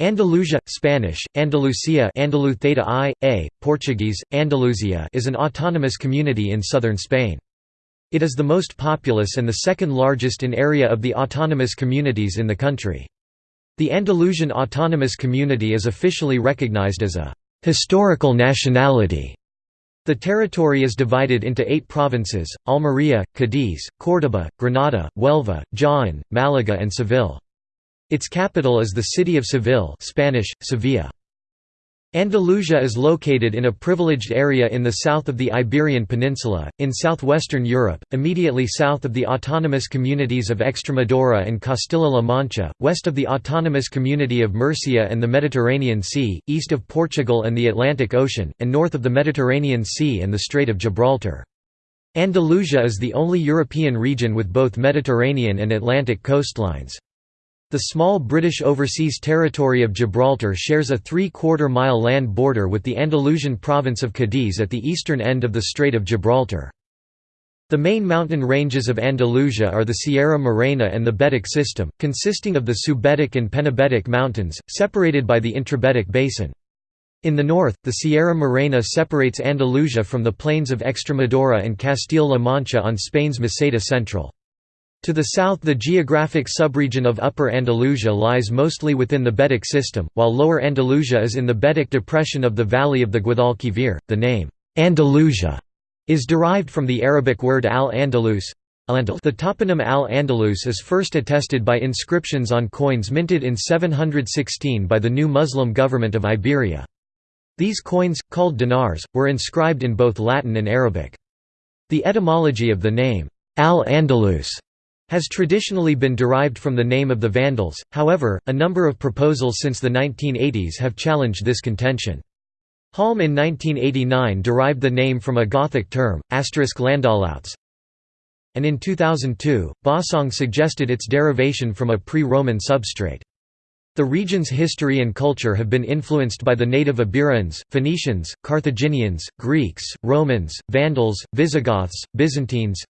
Andalusia, Spanish, Andalucia Andalu I, A, Portuguese, Andaluzia is an autonomous community in southern Spain. It is the most populous and the second largest in area of the autonomous communities in the country. The Andalusian Autonomous Community is officially recognized as a «historical nationality». The territory is divided into eight provinces, Almería, Cádiz, Córdoba, Granada, Huelva, Jaén, Málaga and Seville. Its capital is the city of Seville Spanish, Sevilla. Andalusia is located in a privileged area in the south of the Iberian Peninsula, in southwestern Europe, immediately south of the autonomous communities of Extremadura and Castilla-La Mancha, west of the autonomous community of Murcia and the Mediterranean Sea, east of Portugal and the Atlantic Ocean, and north of the Mediterranean Sea and the Strait of Gibraltar. Andalusia is the only European region with both Mediterranean and Atlantic coastlines. The small British Overseas Territory of Gibraltar shares a three-quarter mile land border with the Andalusian province of Cadiz at the eastern end of the Strait of Gibraltar. The main mountain ranges of Andalusia are the Sierra Morena and the Betic system, consisting of the Subbetic and Penibetic mountains, separated by the Intrabetic basin. In the north, the Sierra Morena separates Andalusia from the plains of Extremadura and Castile-La Mancha on Spain's Meseta Central. To the south the geographic subregion of Upper Andalusia lies mostly within the Betic system, while Lower Andalusia is in the Betic depression of the valley of the Guadalquivir. The name, Andalusia, is derived from the Arabic word al-Andalus. The toponym al-Andalus is first attested by inscriptions on coins minted in 716 by the new Muslim government of Iberia. These coins, called dinars, were inscribed in both Latin and Arabic. The etymology of the name, al-Andalus, has traditionally been derived from the name of the Vandals, however, a number of proposals since the 1980s have challenged this contention. Halm in 1989 derived the name from a Gothic term, Landahlauts, and in 2002, Bossong suggested its derivation from a pre-Roman substrate. The region's history and culture have been influenced by the native Iberians, Phoenicians, Carthaginians, Greeks, Romans, Vandals, Visigoths, Byzantines,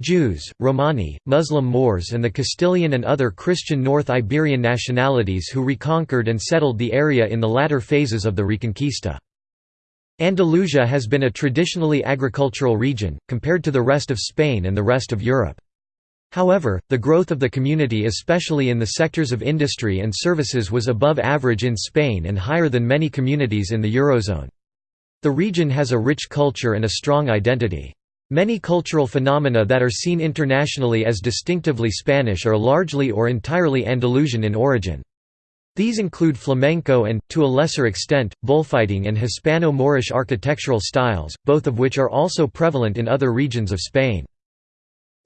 Jews, Romani, Muslim Moors and the Castilian and other Christian North Iberian nationalities who reconquered and settled the area in the latter phases of the Reconquista. Andalusia has been a traditionally agricultural region, compared to the rest of Spain and the rest of Europe. However, the growth of the community especially in the sectors of industry and services was above average in Spain and higher than many communities in the Eurozone. The region has a rich culture and a strong identity. Many cultural phenomena that are seen internationally as distinctively Spanish are largely or entirely Andalusian in origin. These include flamenco and, to a lesser extent, bullfighting and Hispano-Moorish architectural styles, both of which are also prevalent in other regions of Spain.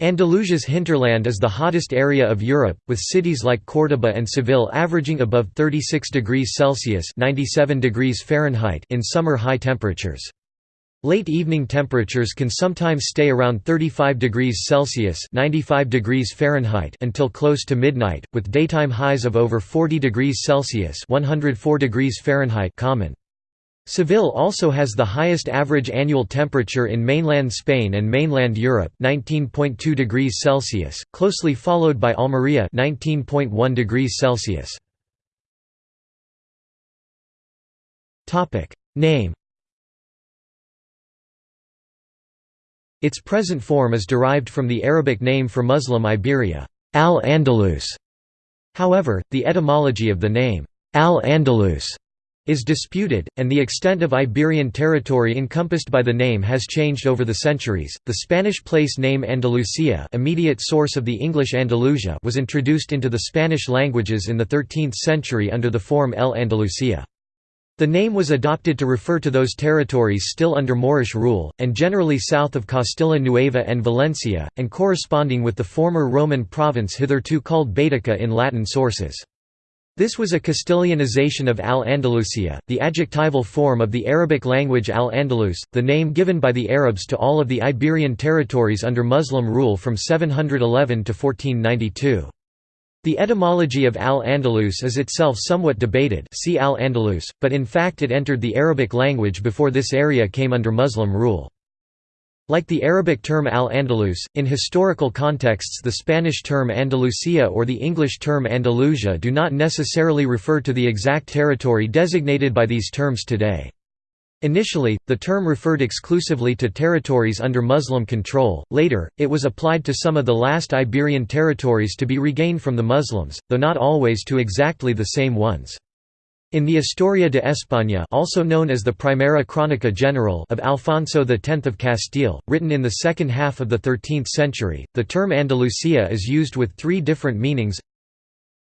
Andalusia's hinterland is the hottest area of Europe, with cities like Córdoba and Seville averaging above 36 degrees Celsius (97 degrees Fahrenheit) in summer high temperatures. Late evening temperatures can sometimes stay around 35 degrees Celsius (95 degrees Fahrenheit) until close to midnight, with daytime highs of over 40 degrees Celsius (104 degrees Fahrenheit) common. Seville also has the highest average annual temperature in mainland Spain and mainland Europe 19.2 degrees Celsius, closely followed by Almería 19.1 degrees Celsius. Name Its present form is derived from the Arabic name for Muslim Iberia, al-Andalus. However, the etymology of the name, al-Andalus, is disputed, and the extent of Iberian territory encompassed by the name has changed over the centuries. The Spanish place name Andalusia, immediate source of the English Andalusia, was introduced into the Spanish languages in the 13th century under the form El Andalusia. The name was adopted to refer to those territories still under Moorish rule, and generally south of Castilla Nueva and Valencia, and corresponding with the former Roman province hitherto called Baetica in Latin sources. This was a Castilianization of Al-Andalusia, the adjectival form of the Arabic language Al-Andalus, the name given by the Arabs to all of the Iberian territories under Muslim rule from 711 to 1492. The etymology of al-Andalus is itself somewhat debated see al-Andalus, but in fact it entered the Arabic language before this area came under Muslim rule. Like the Arabic term al-Andalus, in historical contexts the Spanish term Andalusia or the English term Andalusia do not necessarily refer to the exact territory designated by these terms today. Initially, the term referred exclusively to territories under Muslim control, later, it was applied to some of the last Iberian territories to be regained from the Muslims, though not always to exactly the same ones. In the Historia de España also known as the Primera Crónica General of Alfonso X of Castile, written in the second half of the 13th century, the term Andalusia is used with three different meanings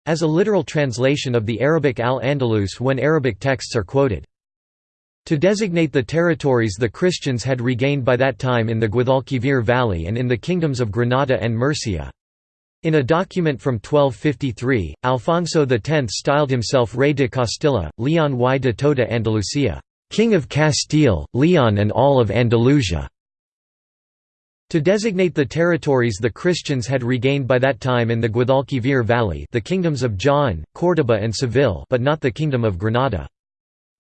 as a literal translation of the Arabic al-Andalus when Arabic texts are quoted. To designate the territories the Christians had regained by that time in the Guadalquivir Valley and in the kingdoms of Granada and Murcia. In a document from 1253, Alfonso X styled himself Rey de Castilla, Leon y de toda Andalucía, King of Castile, Leon and all of Andalusia. To designate the territories the Christians had regained by that time in the Guadalquivir Valley the kingdoms of Jaén, Córdoba and Seville but not the Kingdom of Granada.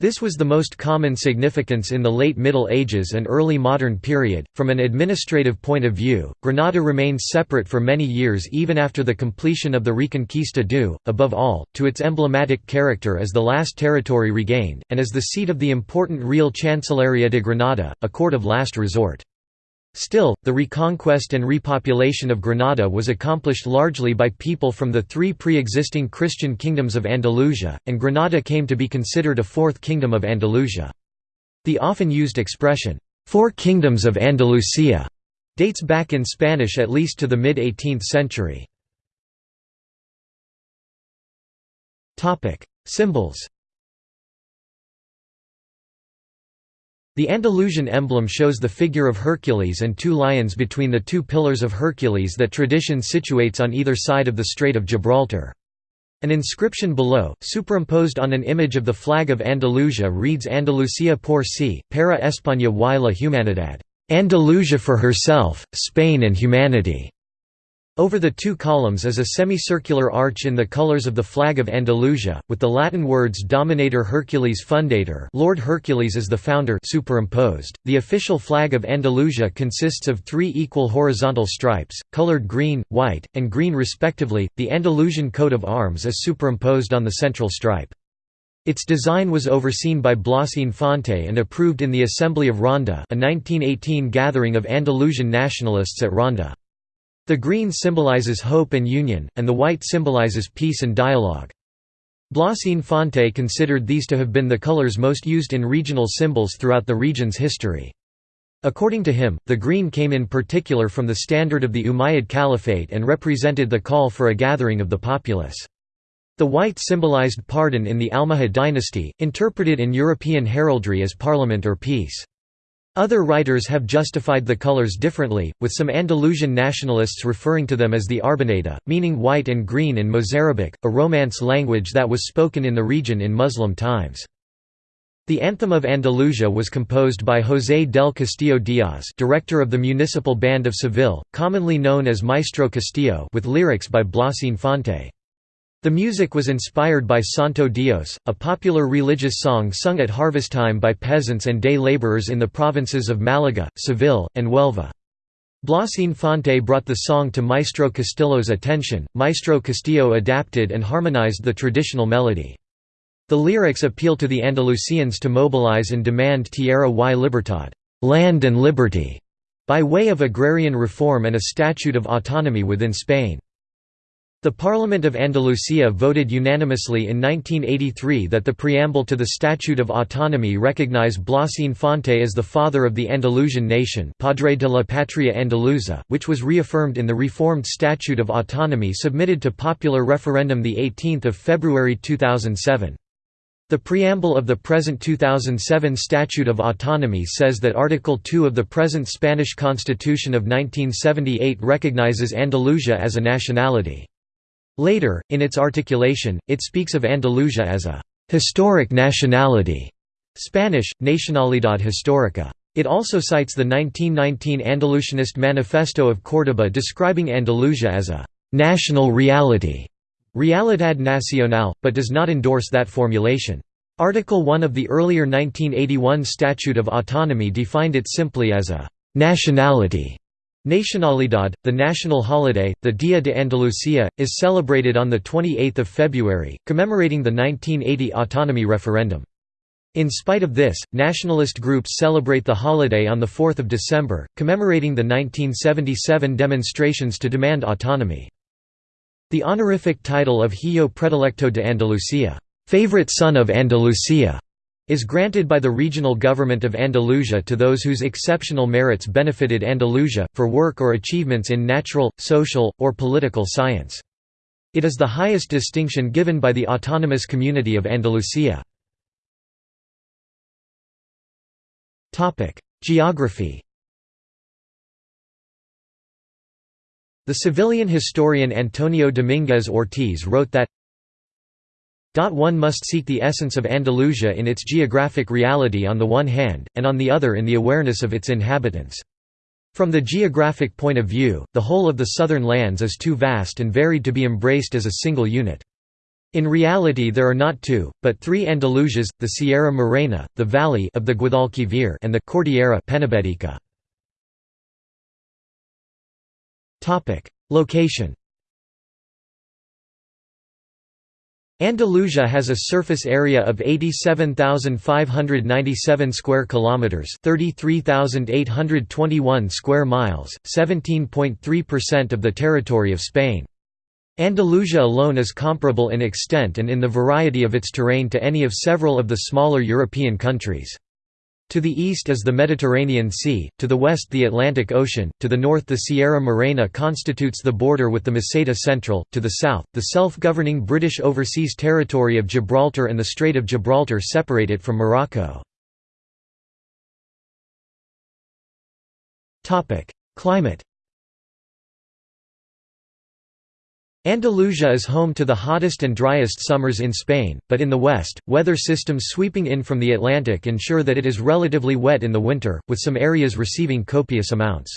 This was the most common significance in the late Middle Ages and early modern period. From an administrative point of view, Granada remained separate for many years even after the completion of the Reconquista due, above all, to its emblematic character as the last territory regained, and as the seat of the important Real Chancillería de Granada, a court of last resort. Still, the reconquest and repopulation of Granada was accomplished largely by people from the three pre-existing Christian kingdoms of Andalusia, and Granada came to be considered a fourth kingdom of Andalusia. The often used expression, Four Kingdoms of Andalusia, dates back in Spanish at least to the mid-18th century. Symbols The Andalusian emblem shows the figure of Hercules and two lions between the two pillars of Hercules that tradition situates on either side of the Strait of Gibraltar. An inscription below, superimposed on an image of the flag of Andalusia reads Andalucía por sí, para España y la humanidad. Andalusia for herself, Spain and humanity. Over the two columns is a semicircular arch in the colors of the flag of Andalusia, with the Latin words Dominator Hercules Fundator Lord Hercules is the founder superimposed. The official flag of Andalusia consists of three equal horizontal stripes, colored green, white, and green respectively. The Andalusian coat of arms is superimposed on the central stripe. Its design was overseen by Blas Infante and approved in the Assembly of Ronda a 1918 gathering of Andalusian nationalists at Ronda. The green symbolizes hope and union, and the white symbolizes peace and dialogue. Blas Infante considered these to have been the colors most used in regional symbols throughout the region's history. According to him, the green came in particular from the standard of the Umayyad Caliphate and represented the call for a gathering of the populace. The white symbolized pardon in the Almohad dynasty, interpreted in European heraldry as parliament or peace. Other writers have justified the colors differently, with some Andalusian nationalists referring to them as the Arbonaida, meaning white and green in Mozarabic, a Romance language that was spoken in the region in Muslim times. The Anthem of Andalusia was composed by José del Castillo Díaz director of the Municipal Band of Seville, commonly known as Maestro Castillo with lyrics by Blas Infante. The music was inspired by Santo Dios, a popular religious song sung at harvest time by peasants and day laborers in the provinces of Malaga, Seville, and Huelva. Blas Infante brought the song to Maestro Castillo's attention, Maestro Castillo adapted and harmonized the traditional melody. The lyrics appeal to the Andalusians to mobilize and demand tierra y libertad land and liberty", by way of agrarian reform and a statute of autonomy within Spain. The Parliament of Andalusia voted unanimously in 1983 that the preamble to the Statute of Autonomy recognize Blas Infante as the father of the Andalusian nation Padre de la Patria Andaluza, which was reaffirmed in the reformed Statute of Autonomy submitted to popular referendum 18 February 2007. The preamble of the present 2007 Statute of Autonomy says that Article 2 of the present Spanish Constitution of 1978 recognizes Andalusia as a nationality. Later, in its articulation, it speaks of Andalusia as a «historic nationality» Spanish, Nacionalidad Histórica. It also cites the 1919 Andalusianist Manifesto of Córdoba describing Andalusia as a «national reality» Realidad Nacional, but does not endorse that formulation. Article 1 of the earlier 1981 Statute of Autonomy defined it simply as a nationality Nacionalidad, the national holiday, the Dia de Andalucía, is celebrated on 28 February, commemorating the 1980 autonomy referendum. In spite of this, nationalist groups celebrate the holiday on 4 December, commemorating the 1977 demonstrations to demand autonomy. The honorific title of Hijo Predilecto de Andalucía favorite son of Andalusia", is granted by the regional government of Andalusia to those whose exceptional merits benefited Andalusia, for work or achievements in natural, social, or political science. It is the highest distinction given by the autonomous community of Andalusia. Geography The Sevillian historian Antonio Domínguez Ortiz wrote that one must seek the essence of Andalusia in its geographic reality on the one hand, and on the other in the awareness of its inhabitants. From the geographic point of view, the whole of the southern lands is too vast and varied to be embraced as a single unit. In reality there are not two, but three Andalusias, the Sierra Morena, the valley of the Guadalquivir and the Cordillera Penibética. Location Andalusia has a surface area of 87,597 square kilometers, 33,821 square miles, 17.3% of the territory of Spain. Andalusia alone is comparable in extent and in the variety of its terrain to any of several of the smaller European countries. To the east is the Mediterranean Sea, to the west the Atlantic Ocean, to the north the Sierra Morena constitutes the border with the Meseta Central, to the south, the self-governing British Overseas Territory of Gibraltar and the Strait of Gibraltar separate it from Morocco. Climate Andalusia is home to the hottest and driest summers in Spain, but in the west, weather systems sweeping in from the Atlantic ensure that it is relatively wet in the winter, with some areas receiving copious amounts.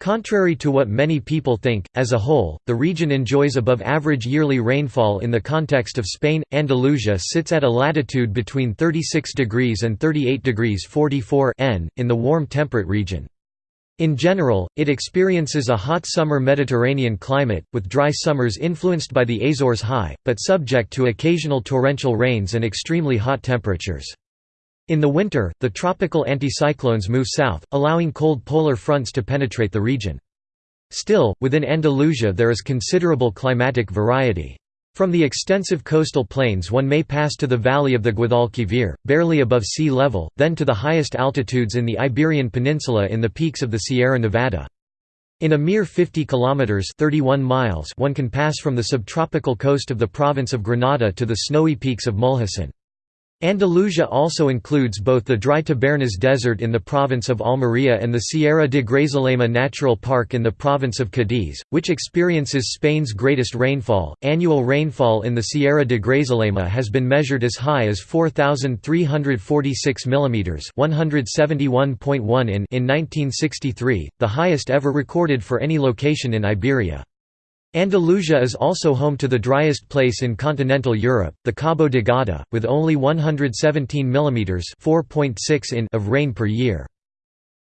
Contrary to what many people think, as a whole, the region enjoys above average yearly rainfall in the context of Spain. Andalusia sits at a latitude between 36 degrees and 38 degrees 44 N, in the warm temperate region. In general, it experiences a hot summer Mediterranean climate, with dry summers influenced by the Azores high, but subject to occasional torrential rains and extremely hot temperatures. In the winter, the tropical anticyclones move south, allowing cold polar fronts to penetrate the region. Still, within Andalusia there is considerable climatic variety. From the extensive coastal plains one may pass to the valley of the Guadalquivir, barely above sea level, then to the highest altitudes in the Iberian Peninsula in the peaks of the Sierra Nevada. In a mere 50 kilometers (31 miles) one can pass from the subtropical coast of the province of Granada to the snowy peaks of Mulhacén. Andalusia also includes both the dry Tabernas Desert in the province of Almería and the Sierra de Grazalema Natural Park in the province of Cádiz, which experiences Spain's greatest rainfall. Annual rainfall in the Sierra de Grazalema has been measured as high as 4346 mm, 171.1 in in 1963, the highest ever recorded for any location in Iberia. Andalusia is also home to the driest place in continental Europe, the Cabo de Gata, with only 117 mm in of rain per year.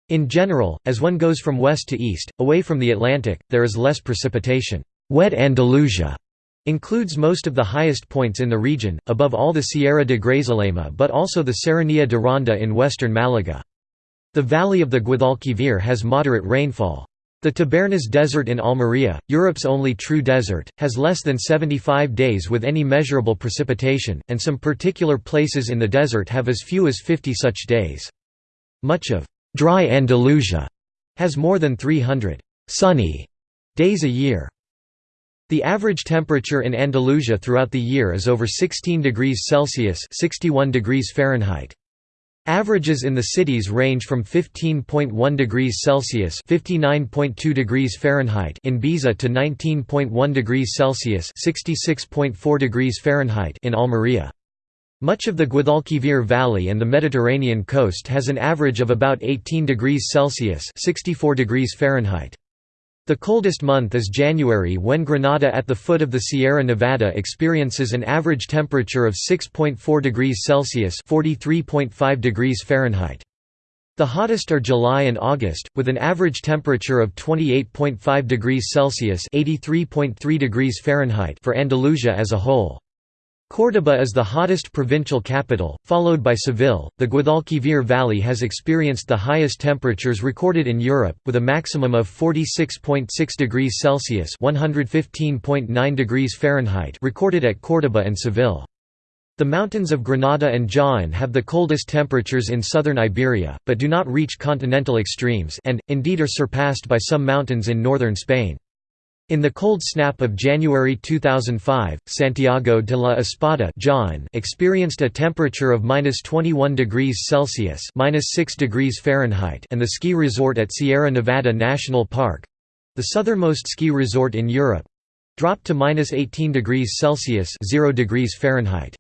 In general, as one goes from west to east, away from the Atlantic, there is less precipitation. Wet Andalusia includes most of the highest points in the region, above all the Sierra de Grazalema but also the Serranía de Ronda in western Malaga. The valley of the Guadalquivir has moderate rainfall. The Tabernas Desert in Almería, Europe's only true desert, has less than 75 days with any measurable precipitation, and some particular places in the desert have as few as 50 such days. Much of «dry Andalusia» has more than 300 «sunny» days a year. The average temperature in Andalusia throughout the year is over 16 degrees Celsius 61 degrees Fahrenheit. Averages in the cities range from 15.1 degrees Celsius (59.2 degrees Fahrenheit) in Baeza to 19.1 degrees Celsius (66.4 degrees Fahrenheit) in Almería. Much of the Guadalquivir Valley and the Mediterranean coast has an average of about 18 degrees Celsius (64 degrees Fahrenheit). The coldest month is January when Granada at the foot of the Sierra Nevada experiences an average temperature of 6.4 degrees Celsius (43.5 degrees Fahrenheit). The hottest are July and August, with an average temperature of 28.5 degrees Celsius (83.3 degrees Fahrenheit) for Andalusia as a whole. Córdoba is the hottest provincial capital, followed by Seville. The Guadalquivir Valley has experienced the highest temperatures recorded in Europe, with a maximum of 46.6 degrees Celsius (115.9 degrees Fahrenheit) recorded at Córdoba and Seville. The mountains of Granada and Jaén have the coldest temperatures in southern Iberia, but do not reach continental extremes and, indeed are surpassed by some mountains in northern Spain. In the cold snap of January 2005, Santiago de la Espada Jaén experienced a temperature of minus 21 degrees Celsius minus 6 degrees Fahrenheit and the ski resort at Sierra Nevada National Park—the southernmost ski resort in Europe—dropped to minus 18 degrees Celsius 0 degrees Fahrenheit.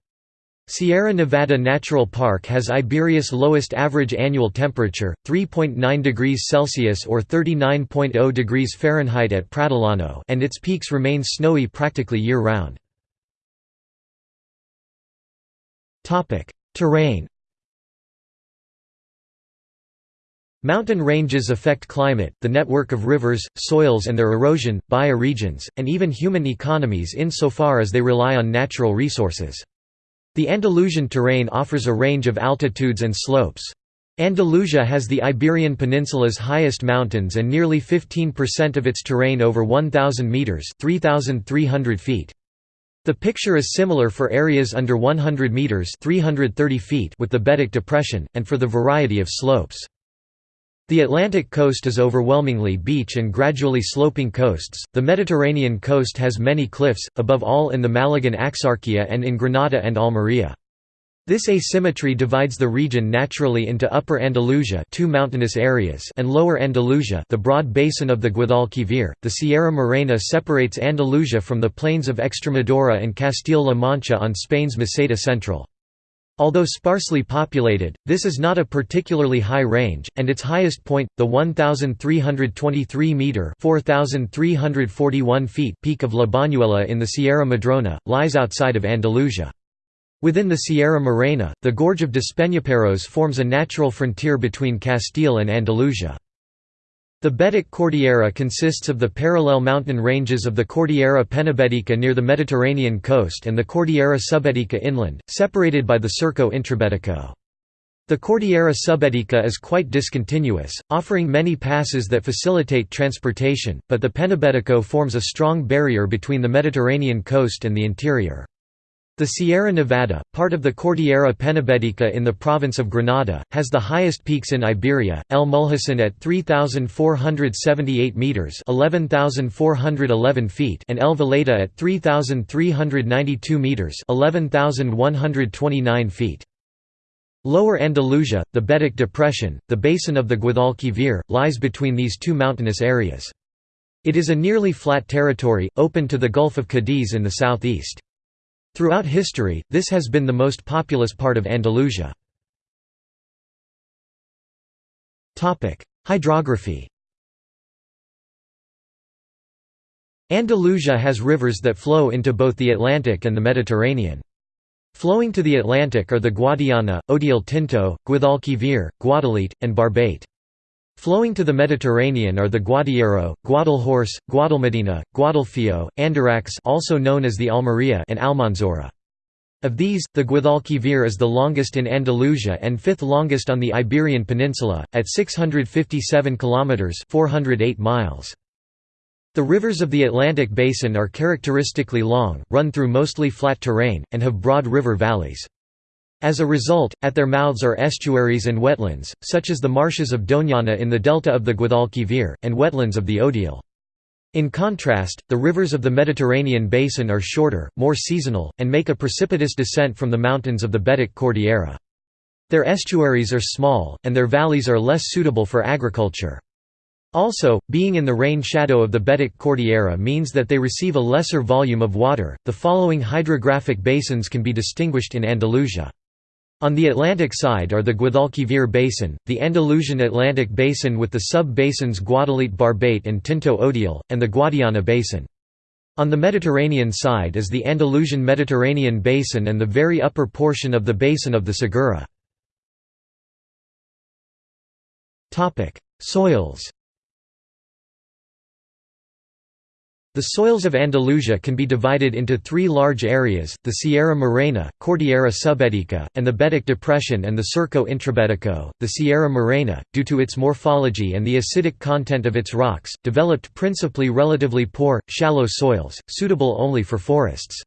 Sierra Nevada Natural Park has Iberia's lowest average annual temperature, 3.9 degrees Celsius or 39.0 degrees Fahrenheit at Pradollano and its peaks remain snowy practically year-round. Terrain Mountain ranges affect climate, the network of rivers, soils and their erosion, bioregions, and even human economies insofar as they rely on natural resources. The Andalusian terrain offers a range of altitudes and slopes. Andalusia has the Iberian Peninsula's highest mountains and nearly 15% of its terrain over 1,000 metres 3,300 feet. The picture is similar for areas under 100 metres 330 feet with the Betic Depression, and for the variety of slopes. The Atlantic coast is overwhelmingly beach and gradually sloping coasts. The Mediterranean coast has many cliffs, above all in the Malagan Axarquia and in Granada and Almería. This asymmetry divides the region naturally into Upper Andalusia two mountainous areas and Lower Andalusia the broad basin of the Guadalquivir. The Sierra Morena separates Andalusia from the plains of Extremadura and Castile-La Mancha on Spain's Meseta Central. Although sparsely populated, this is not a particularly high range, and its highest point, the 1,323-metre feet peak of La Bañuela in the Sierra Madrona, lies outside of Andalusia. Within the Sierra Morena, the Gorge of Despeñaperros forms a natural frontier between Castile and Andalusia. The Betic Cordillera consists of the parallel mountain ranges of the Cordillera Penibética near the Mediterranean coast and the Cordillera Subbetica inland, separated by the Circo Intrabético. The Cordillera Subbetica is quite discontinuous, offering many passes that facilitate transportation, but the Penibético forms a strong barrier between the Mediterranean coast and the interior. The Sierra Nevada, part of the Cordillera Penibética in the province of Granada, has the highest peaks in Iberia, El Mulhacén at 3,478 metres 11,411 feet and El Veleta at 3,392 metres 11,129 feet. Lower Andalusia, the Betic Depression, the basin of the Guadalquivir, lies between these two mountainous areas. It is a nearly flat territory, open to the Gulf of Cadiz in the southeast. Throughout history, this has been the most populous part of Andalusia. Hydrography Andalusia has rivers that flow into both the Atlantic and the Mediterranean. Flowing to the Atlantic are the Guadiana, Odiel Tinto, Guadalquivir, Guadalete, and Barbate. Flowing to the Mediterranean are the Guadiaro, Guadalhorce, Guadalmedina, Guadalfeo, Andarax also known as the Almería and Almanzora. Of these, the Guadalquivir is the longest in Andalusia and fifth longest on the Iberian Peninsula, at 657 kilometers (408 miles). The rivers of the Atlantic basin are characteristically long, run through mostly flat terrain, and have broad river valleys. As a result, at their mouths are estuaries and wetlands, such as the marshes of Doñana in the delta of the Guadalquivir, and wetlands of the Odiel. In contrast, the rivers of the Mediterranean basin are shorter, more seasonal, and make a precipitous descent from the mountains of the Betic Cordillera. Their estuaries are small, and their valleys are less suitable for agriculture. Also, being in the rain shadow of the Betic Cordillera means that they receive a lesser volume of water. The following hydrographic basins can be distinguished in Andalusia. On the Atlantic side are the Guadalquivir Basin, the Andalusian Atlantic Basin with the sub-basins Guadalete Barbate and Tinto Odiel, and the Guadiana Basin. On the Mediterranean side is the Andalusian Mediterranean Basin and the very upper portion of the basin of the Segura. Soils The soils of Andalusia can be divided into three large areas, the Sierra Morena, Cordillera Subbetica, and the Betic Depression and the Surco Intrabetico. The Sierra Morena, due to its morphology and the acidic content of its rocks, developed principally relatively poor, shallow soils, suitable only for forests.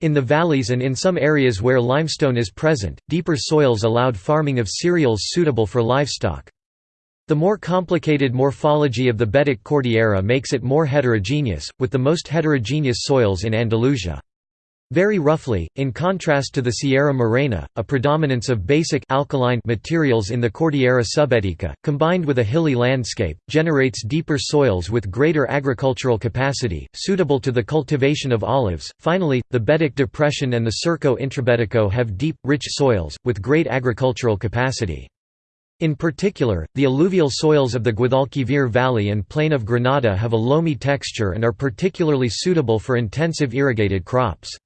In the valleys and in some areas where limestone is present, deeper soils allowed farming of cereals suitable for livestock. The more complicated morphology of the Betic Cordillera makes it more heterogeneous, with the most heterogeneous soils in Andalusia. Very roughly, in contrast to the Sierra Morena, a predominance of basic alkaline materials in the Cordillera Subbetica, combined with a hilly landscape, generates deeper soils with greater agricultural capacity, suitable to the cultivation of olives. Finally, the Betic Depression and the Surco Intrabetico have deep, rich soils, with great agricultural capacity. In particular, the alluvial soils of the Guadalquivir Valley and plain of Granada have a loamy texture and are particularly suitable for intensive irrigated crops.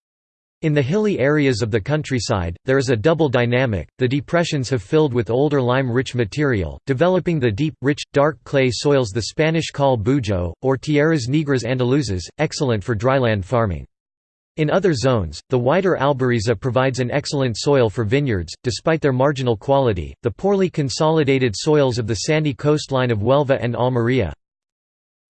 In the hilly areas of the countryside, there is a double dynamic, the depressions have filled with older lime-rich material, developing the deep, rich, dark clay soils the Spanish call bujeo, or tierras negras andaluzas, excellent for dryland farming. In other zones, the wider Albariza provides an excellent soil for vineyards, despite their marginal quality. The poorly consolidated soils of the sandy coastline of Huelva and Almería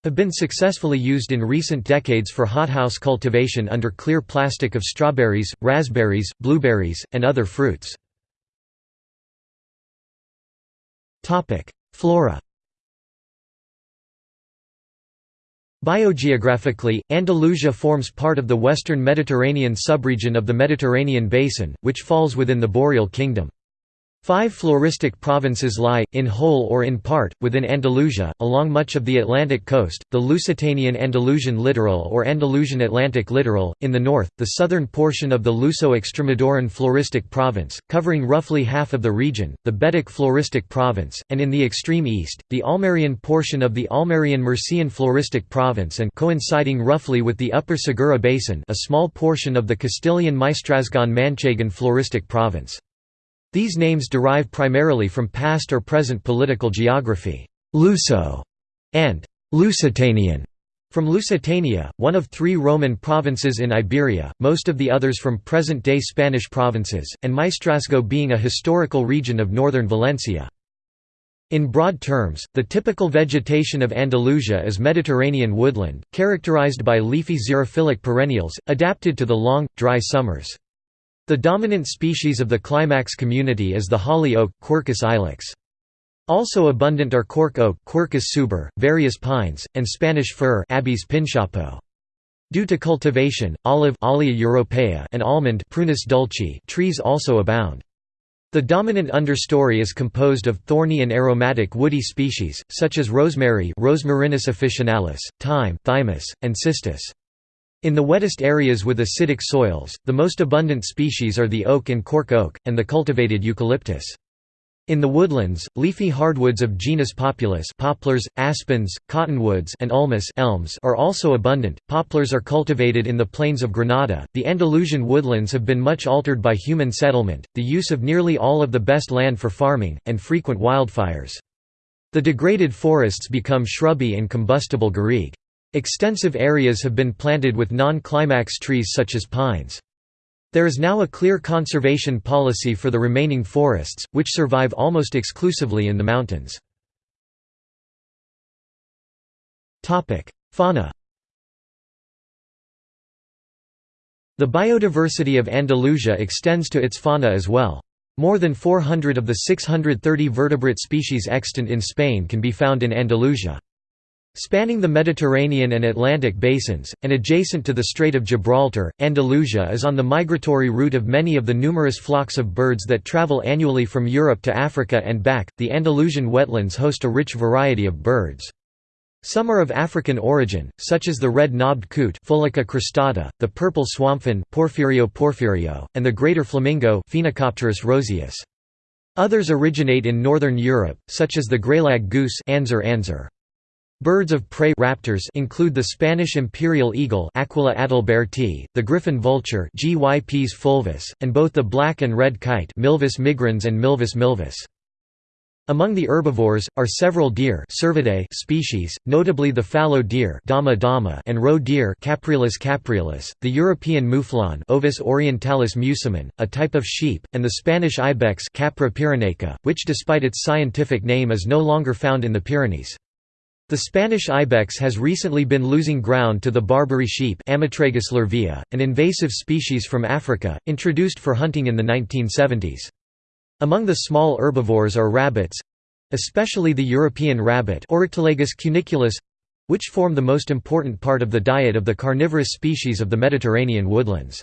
have been successfully used in recent decades for hothouse cultivation under clear plastic of strawberries, raspberries, blueberries, and other fruits. Flora Biogeographically, Andalusia forms part of the western Mediterranean subregion of the Mediterranean Basin, which falls within the Boreal Kingdom. Five floristic provinces lie, in whole or in part, within Andalusia, along much of the Atlantic coast, the Lusitanian Andalusian littoral or Andalusian Atlantic littoral, in the north, the southern portion of the Luso-Extremadurán floristic province, covering roughly half of the region, the Betic floristic province, and in the extreme east, the Almerian portion of the Almerian Murcian floristic province and coinciding roughly with the upper Segura basin a small portion of the Castilian Maestrazgan-Manchegan floristic province. These names derive primarily from past or present political geography, Luso and Lusitanian. From Lusitania, one of three Roman provinces in Iberia, most of the others from present-day Spanish provinces, and Maestrazgo being a historical region of northern Valencia. In broad terms, the typical vegetation of Andalusia is Mediterranean woodland, characterized by leafy xerophilic perennials, adapted to the long, dry summers. The dominant species of the climax community is the holly oak Quercus ilex. Also abundant are cork oak Quercus suber, various pines, and Spanish fir Abies. Due to cultivation, olive europaea and almond Prunus dulcis trees also abound. The dominant understory is composed of thorny and aromatic woody species, such as rosemary Rosmarinus officinalis, thyme Thymus, and cistus. In the wettest areas with acidic soils, the most abundant species are the oak and cork oak, and the cultivated eucalyptus. In the woodlands, leafy hardwoods of genus Populus poplars, aspens, cottonwoods and ulmus elms are also abundant. Poplars are cultivated in the plains of Granada. The Andalusian woodlands have been much altered by human settlement, the use of nearly all of the best land for farming, and frequent wildfires. The degraded forests become shrubby and combustible garrigue. Extensive areas have been planted with non-climax trees such as pines. There is now a clear conservation policy for the remaining forests, which survive almost exclusively in the mountains. Fauna The biodiversity of Andalusia extends to its fauna as well. More than 400 of the 630 vertebrate species extant in Spain can be found in Andalusia. Spanning the Mediterranean and Atlantic basins, and adjacent to the Strait of Gibraltar, Andalusia is on the migratory route of many of the numerous flocks of birds that travel annually from Europe to Africa and back. The Andalusian wetlands host a rich variety of birds. Some are of African origin, such as the red-knobbed coot cristata, the purple swamphen Porphyrio porphyrio, and the greater flamingo Phoenicopterus roseus. Others originate in northern Europe, such as the greylag goose Anser anser. Birds of prey raptors include the Spanish imperial eagle Aquila adalberti, the griffon vulture Gyps fulvus, and both the black and red kite Milvus migrans and Milvus milvus. Among the herbivores, are several deer Cervidae species, notably the fallow deer Dama dama and roe deer Capreolus capreolus, the European mouflon Ovis orientalis musimon, a type of sheep, and the Spanish ibex Capra pyrenaica, which despite its scientific name is no longer found in the Pyrenees. The Spanish ibex has recently been losing ground to the Barbary sheep lervia, an invasive species from Africa, introduced for hunting in the 1970s. Among the small herbivores are rabbits—especially the European rabbit Oryctolagus cuniculus—which form the most important part of the diet of the carnivorous species of the Mediterranean woodlands.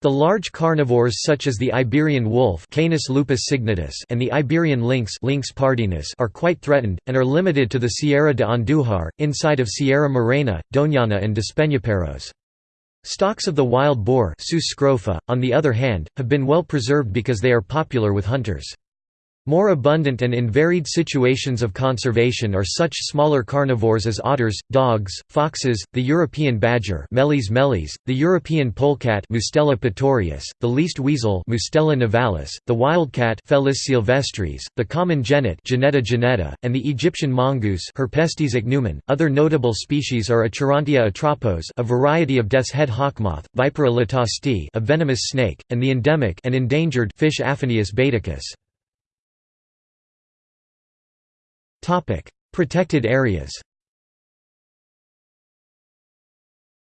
The large carnivores such as the Iberian wolf Canis lupus signatus and the Iberian lynx Lynx pardinus are quite threatened, and are limited to the Sierra de Andújar, inside of Sierra Morena, Doñana and Despeñaperros. Stocks of the wild boar on the other hand, have been well preserved because they are popular with hunters. More abundant and in varied situations of conservation are such smaller carnivores as otters, dogs, foxes, the European badger Meles meles, the European polecat Mustela putorius, the least weasel Mustela nivalis, the wildcat Felis sylvestris, the common genet Genetta genetta, and the Egyptian mongoose Herpestes ichneumon. Other notable species are Acherontia atropos a variety of death's head hawkmoth, Vipera latastei a venomous snake, and the endemic and endangered fish Aphanius baeticus. Protected areas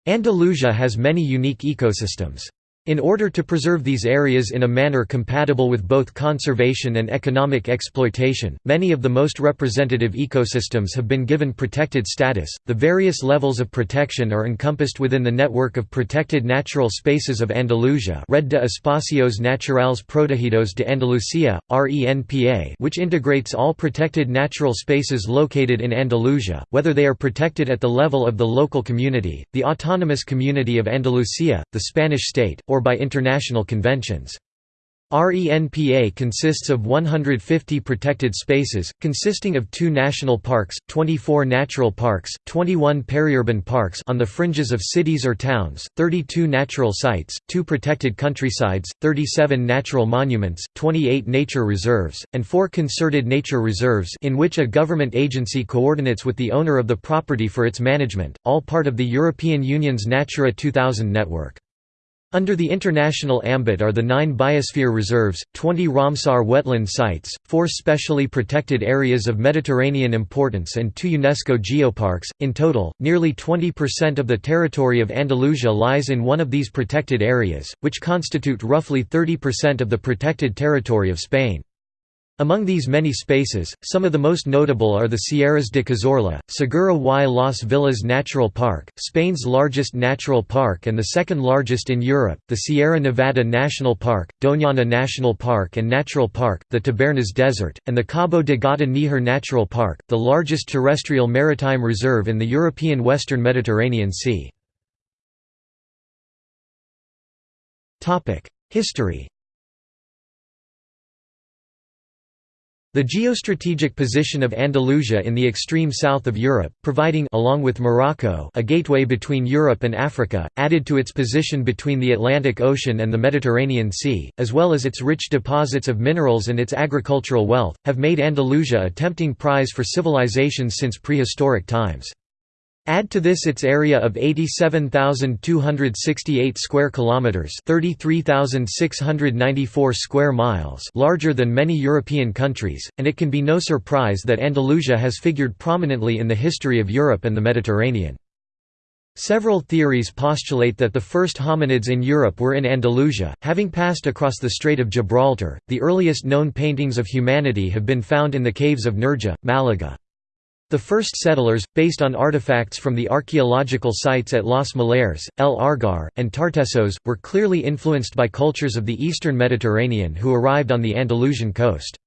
Andalusia has many unique ecosystems. In order to preserve these areas in a manner compatible with both conservation and economic exploitation, many of the most representative ecosystems have been given protected status. The various levels of protection are encompassed within the network of protected natural spaces of Andalusia, Red de Espacios Naturales Protegidos de Andalucía, RENPA, which integrates all protected natural spaces located in Andalusia, whether they are protected at the level of the local community, the autonomous community of Andalusia, the Spanish state, or or by international conventions. RENPA consists of 150 protected spaces, consisting of two national parks, 24 natural parks, 21 periurban parks on the fringes of cities or towns, 32 natural sites, two protected countrysides, 37 natural monuments, 28 nature reserves, and four concerted nature reserves in which a government agency coordinates with the owner of the property for its management, all part of the European Union's Natura 2000 network. Under the international ambit are the nine biosphere reserves, 20 Ramsar wetland sites, four specially protected areas of Mediterranean importance and two UNESCO geoparks. In total, nearly 20% of the territory of Andalusia lies in one of these protected areas, which constitute roughly 30% of the protected territory of Spain. Among these many spaces, some of the most notable are the Sierras de Cazorla, Segura y Las Villas Natural Park, Spain's largest natural park and the second largest in Europe, the Sierra Nevada National Park, Doñana National Park and Natural Park, the Tabernas Desert, and the Cabo de Gata Níjar Natural Park, the largest terrestrial maritime reserve in the European Western Mediterranean Sea. History The geostrategic position of Andalusia in the extreme south of Europe, providing along with Morocco a gateway between Europe and Africa, added to its position between the Atlantic Ocean and the Mediterranean Sea, as well as its rich deposits of minerals and its agricultural wealth, have made Andalusia a tempting prize for civilizations since prehistoric times. Add to this its area of 87,268 square kilometers, 33,694 square miles, larger than many European countries, and it can be no surprise that Andalusia has figured prominently in the history of Europe and the Mediterranean. Several theories postulate that the first hominids in Europe were in Andalusia, having passed across the Strait of Gibraltar. The earliest known paintings of humanity have been found in the caves of Nerja, Malaga. The first settlers, based on artifacts from the archaeological sites at Los Millares, El Argar, and Tartessos, were clearly influenced by cultures of the eastern Mediterranean who arrived on the Andalusian coast.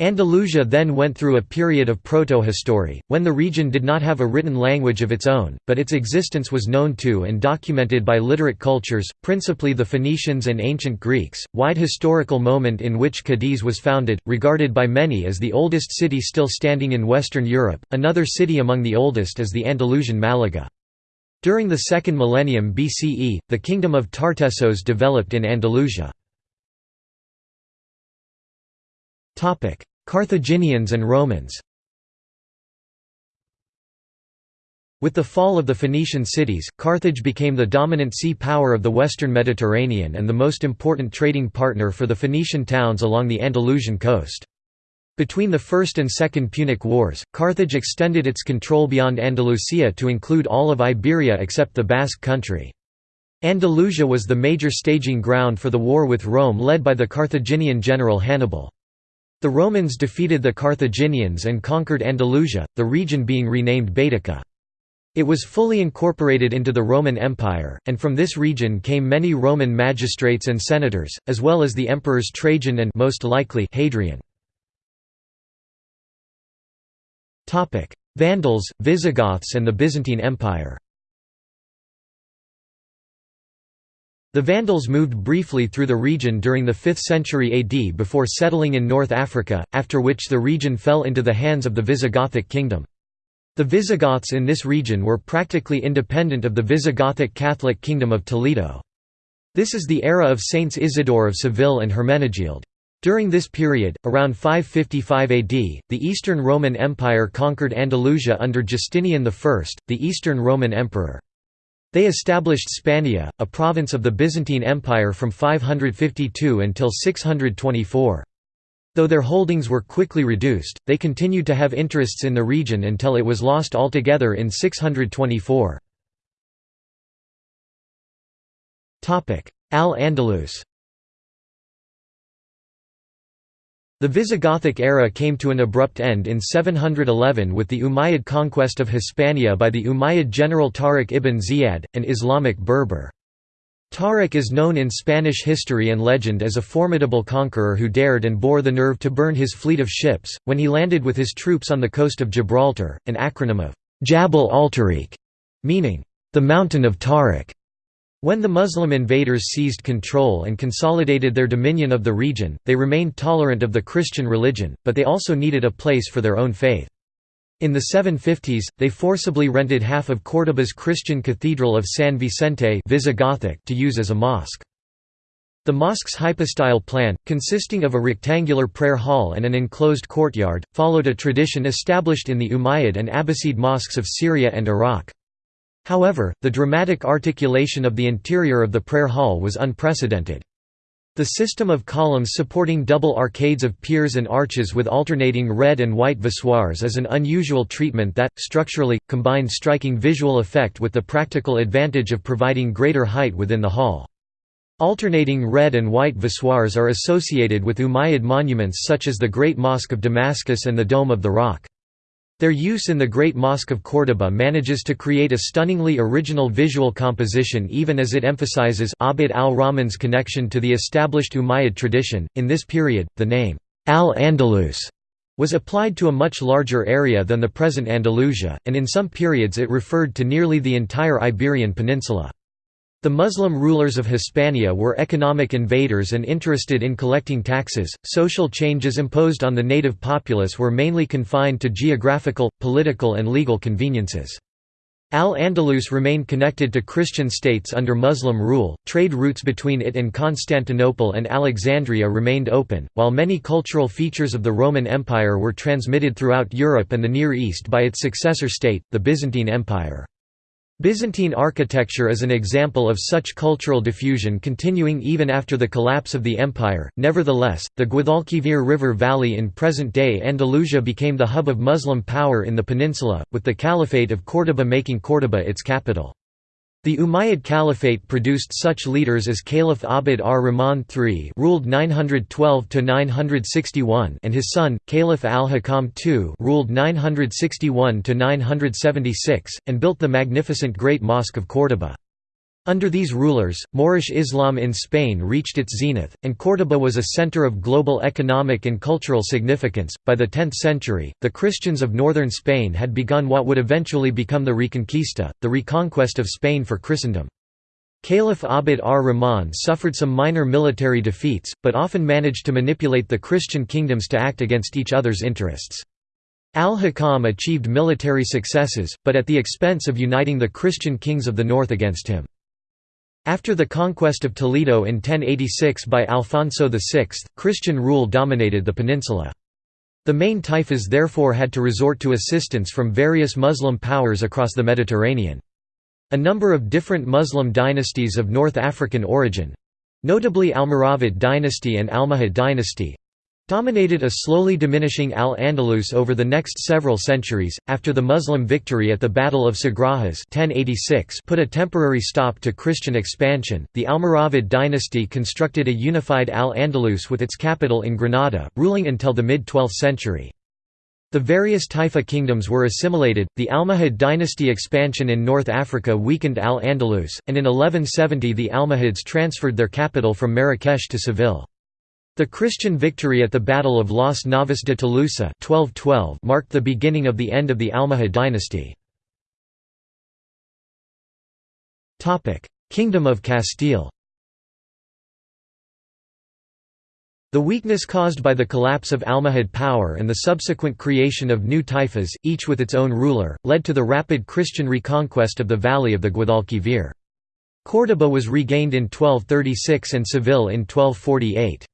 Andalusia then went through a period of proto-history, when the region did not have a written language of its own, but its existence was known to and documented by literate cultures, principally the Phoenicians and ancient Greeks. Wide historical moment in which Cadiz was founded, regarded by many as the oldest city still standing in Western Europe. Another city among the oldest is the Andalusian Malaga. During the second millennium BCE, the kingdom of Tartessos developed in Andalusia. Carthaginians and Romans With the fall of the Phoenician cities, Carthage became the dominant sea power of the western Mediterranean and the most important trading partner for the Phoenician towns along the Andalusian coast. Between the First and Second Punic Wars, Carthage extended its control beyond Andalusia to include all of Iberia except the Basque country. Andalusia was the major staging ground for the war with Rome led by the Carthaginian general Hannibal. The Romans defeated the Carthaginians and conquered Andalusia, the region being renamed Baetica. It was fully incorporated into the Roman Empire, and from this region came many Roman magistrates and senators, as well as the emperors Trajan and most likely Hadrian. Vandals, Visigoths and the Byzantine Empire The Vandals moved briefly through the region during the 5th century AD before settling in North Africa, after which the region fell into the hands of the Visigothic kingdom. The Visigoths in this region were practically independent of the Visigothic Catholic Kingdom of Toledo. This is the era of Saints Isidore of Seville and Hermenegild. During this period, around 555 AD, the Eastern Roman Empire conquered Andalusia under Justinian I, the Eastern Roman Emperor. They established Spania, a province of the Byzantine Empire from 552 until 624. Though their holdings were quickly reduced, they continued to have interests in the region until it was lost altogether in 624. Al-Andalus The Visigothic era came to an abrupt end in 711 with the Umayyad conquest of Hispania by the Umayyad general Tariq ibn Ziyad, an Islamic Berber. Tariq is known in Spanish history and legend as a formidable conqueror who dared and bore the nerve to burn his fleet of ships, when he landed with his troops on the coast of Gibraltar, an acronym of Jabal al-Tariq, meaning, the Mountain of Tariq. When the Muslim invaders seized control and consolidated their dominion of the region, they remained tolerant of the Christian religion, but they also needed a place for their own faith. In the 750s, they forcibly rented half of Córdoba's Christian cathedral of San Vicente Visigothic to use as a mosque. The mosque's hypostyle plan, consisting of a rectangular prayer hall and an enclosed courtyard, followed a tradition established in the Umayyad and Abbasid mosques of Syria and Iraq. However, the dramatic articulation of the interior of the prayer hall was unprecedented. The system of columns supporting double arcades of piers and arches with alternating red and white voussoirs is an unusual treatment that, structurally, combined striking visual effect with the practical advantage of providing greater height within the hall. Alternating red and white voussoirs are associated with Umayyad monuments such as the Great Mosque of Damascus and the Dome of the Rock. Their use in the Great Mosque of Córdoba manages to create a stunningly original visual composition even as it emphasizes Abd al-Rahman's connection to the established Umayyad tradition. In this period, the name al-Andalus was applied to a much larger area than the present Andalusia, and in some periods it referred to nearly the entire Iberian Peninsula. The Muslim rulers of Hispania were economic invaders and interested in collecting taxes. Social changes imposed on the native populace were mainly confined to geographical, political, and legal conveniences. Al-Andalus remained connected to Christian states under Muslim rule, trade routes between it and Constantinople and Alexandria remained open, while many cultural features of the Roman Empire were transmitted throughout Europe and the Near East by its successor state, the Byzantine Empire. Byzantine architecture is an example of such cultural diffusion continuing even after the collapse of the empire. Nevertheless, the Guadalquivir River Valley in present-day Andalusia became the hub of Muslim power in the peninsula, with the Caliphate of Córdoba making Córdoba its capital. The Umayyad Caliphate produced such leaders as Caliph Abd ar-Rahman III ruled 912–961 and his son, Caliph al-Hakam II ruled 961–976, and built the magnificent Great Mosque of Córdoba. Under these rulers, Moorish Islam in Spain reached its zenith, and Córdoba was a center of global economic and cultural significance. By the 10th century, the Christians of northern Spain had begun what would eventually become the Reconquista, the reconquest of Spain for Christendom. Caliph Abd ar-Rahman suffered some minor military defeats, but often managed to manipulate the Christian kingdoms to act against each other's interests. Al-Hakam achieved military successes, but at the expense of uniting the Christian kings of the north against him. After the conquest of Toledo in 1086 by Alfonso VI, Christian rule dominated the peninsula. The main taifas therefore had to resort to assistance from various Muslim powers across the Mediterranean. A number of different Muslim dynasties of North African origin—notably Almoravid dynasty and Almohad dynasty, dominated a slowly diminishing Al-Andalus over the next several centuries. After the Muslim victory at the Battle of Sagrajas 1086 put a temporary stop to Christian expansion, the Almoravid dynasty constructed a unified Al-Andalus with its capital in Granada, ruling until the mid-12th century. The various Taifa kingdoms were assimilated, the Almohad dynasty expansion in North Africa weakened Al-Andalus, and in 1170 the Almohads transferred their capital from Marrakesh to Seville. The Christian victory at the Battle of Las Navas de Tolosa 1212 marked the beginning of the end of the Almohad dynasty. Kingdom of Castile The weakness caused by the collapse of Almohad power and the subsequent creation of new taifas, each with its own ruler, led to the rapid Christian reconquest of the valley of the Guadalquivir. Córdoba was regained in 1236 and Seville in 1248.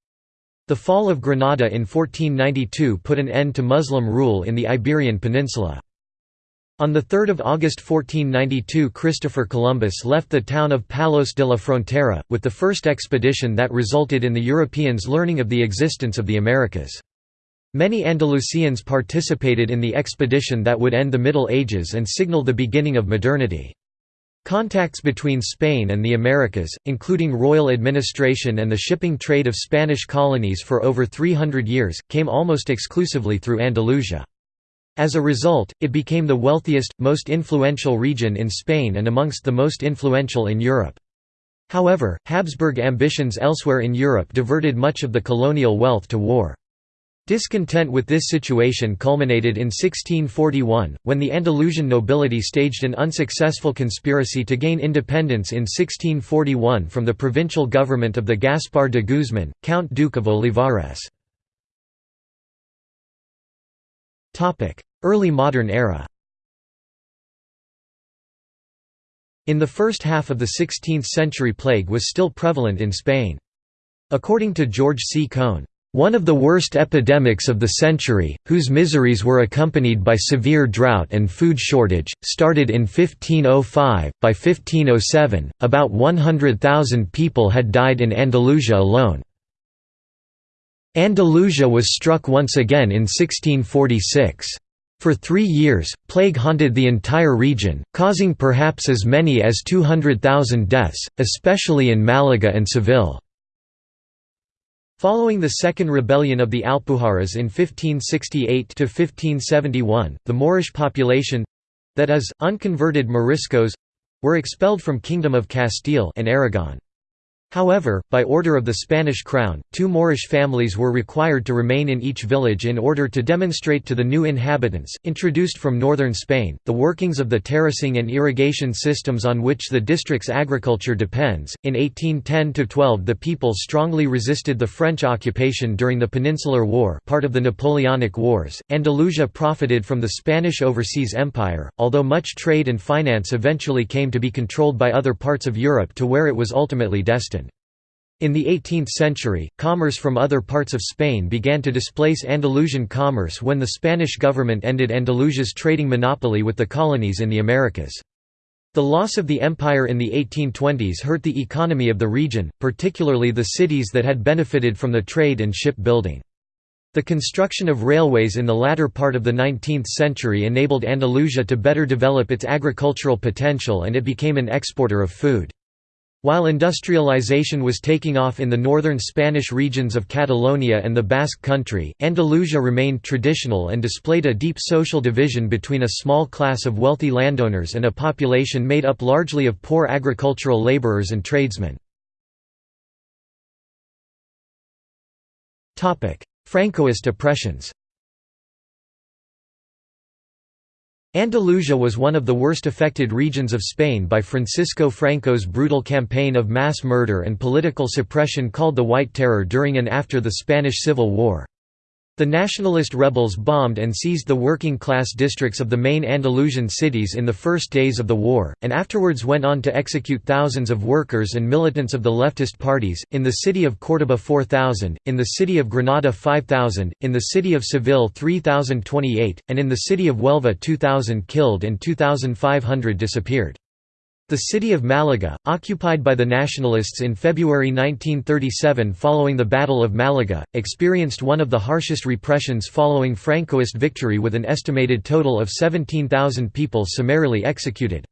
The fall of Granada in 1492 put an end to Muslim rule in the Iberian Peninsula. On 3 August 1492 Christopher Columbus left the town of Palos de la Frontera, with the first expedition that resulted in the Europeans learning of the existence of the Americas. Many Andalusians participated in the expedition that would end the Middle Ages and signal the beginning of modernity. Contacts between Spain and the Americas, including royal administration and the shipping trade of Spanish colonies for over 300 years, came almost exclusively through Andalusia. As a result, it became the wealthiest, most influential region in Spain and amongst the most influential in Europe. However, Habsburg ambitions elsewhere in Europe diverted much of the colonial wealth to war. Discontent with this situation culminated in 1641, when the Andalusian nobility staged an unsuccessful conspiracy to gain independence in 1641 from the provincial government of the Gaspar de Guzman, Count Duke of Olivares. Early modern era In the first half of the 16th century plague was still prevalent in Spain. According to George C. Kohn, one of the worst epidemics of the century, whose miseries were accompanied by severe drought and food shortage, started in 1505. By 1507, about 100,000 people had died in Andalusia alone. Andalusia was struck once again in 1646. For three years, plague haunted the entire region, causing perhaps as many as 200,000 deaths, especially in Malaga and Seville. Following the Second Rebellion of the Alpujarras in 1568–1571, the Moorish population—that is, unconverted Moriscos—were expelled from Kingdom of Castile and Aragon. However, by order of the Spanish crown, two Moorish families were required to remain in each village in order to demonstrate to the new inhabitants, introduced from northern Spain, the workings of the terracing and irrigation systems on which the district's agriculture depends. In 1810–12 the people strongly resisted the French occupation during the Peninsular War part of the Napoleonic Wars. Andalusia profited from the Spanish Overseas Empire, although much trade and finance eventually came to be controlled by other parts of Europe to where it was ultimately destined. In the 18th century, commerce from other parts of Spain began to displace Andalusian commerce when the Spanish government ended Andalusia's trading monopoly with the colonies in the Americas. The loss of the empire in the 1820s hurt the economy of the region, particularly the cities that had benefited from the trade and shipbuilding. The construction of railways in the latter part of the 19th century enabled Andalusia to better develop its agricultural potential and it became an exporter of food. While industrialization was taking off in the northern Spanish regions of Catalonia and the Basque Country, Andalusia remained traditional and displayed a deep social division between a small class of wealthy landowners and a population made up largely of poor agricultural laborers and tradesmen. Francoist oppressions Andalusia was one of the worst affected regions of Spain by Francisco Franco's brutal campaign of mass murder and political suppression called the White Terror during and after the Spanish Civil War. The nationalist rebels bombed and seized the working-class districts of the main Andalusian cities in the first days of the war, and afterwards went on to execute thousands of workers and militants of the leftist parties, in the city of Córdoba 4,000, in the city of Granada 5,000, in the city of Seville 3,028, and in the city of Huelva 2,000 killed and 2,500 disappeared. The city of Malaga, occupied by the Nationalists in February 1937 following the Battle of Malaga, experienced one of the harshest repressions following Francoist victory with an estimated total of 17,000 people summarily executed.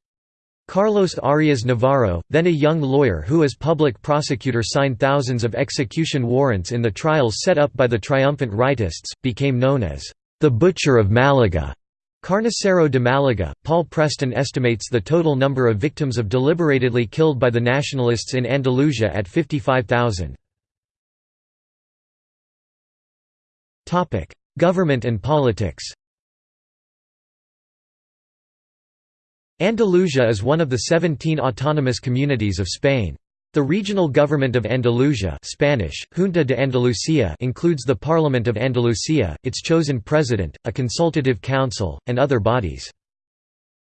Carlos Arias Navarro, then a young lawyer who as public prosecutor signed thousands of execution warrants in the trials set up by the triumphant rightists, became known as the Butcher of Malaga. Carnicero de Malaga, Paul Preston estimates the total number of victims of deliberately killed by the nationalists in Andalusia at 55,000. Government and politics Andalusia is one of the 17 autonomous communities of Spain. The regional government of Andalusia Spanish, Junta de Andalucía includes the Parliament of Andalusia, its chosen president, a consultative council, and other bodies.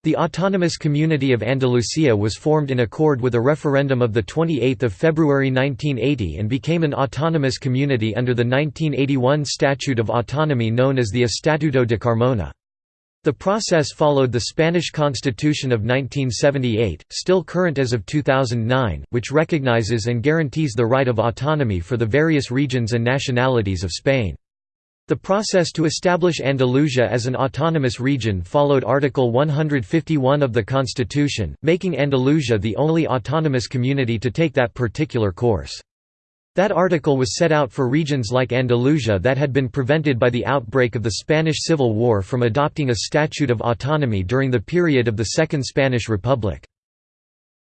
The Autonomous Community of Andalusia was formed in accord with a referendum of 28 February 1980 and became an autonomous community under the 1981 Statute of Autonomy known as the Estatuto de Carmona. The process followed the Spanish Constitution of 1978, still current as of 2009, which recognizes and guarantees the right of autonomy for the various regions and nationalities of Spain. The process to establish Andalusia as an autonomous region followed Article 151 of the Constitution, making Andalusia the only autonomous community to take that particular course. That article was set out for regions like Andalusia that had been prevented by the outbreak of the Spanish Civil War from adopting a statute of autonomy during the period of the Second Spanish Republic.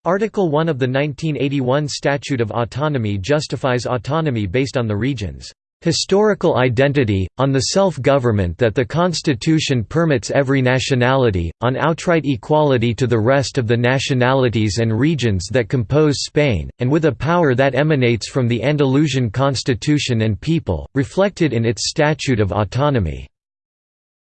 Article 1 of the 1981 Statute of Autonomy justifies autonomy based on the region's historical identity, on the self-government that the Constitution permits every nationality, on outright equality to the rest of the nationalities and regions that compose Spain, and with a power that emanates from the Andalusian constitution and people, reflected in its Statute of Autonomy.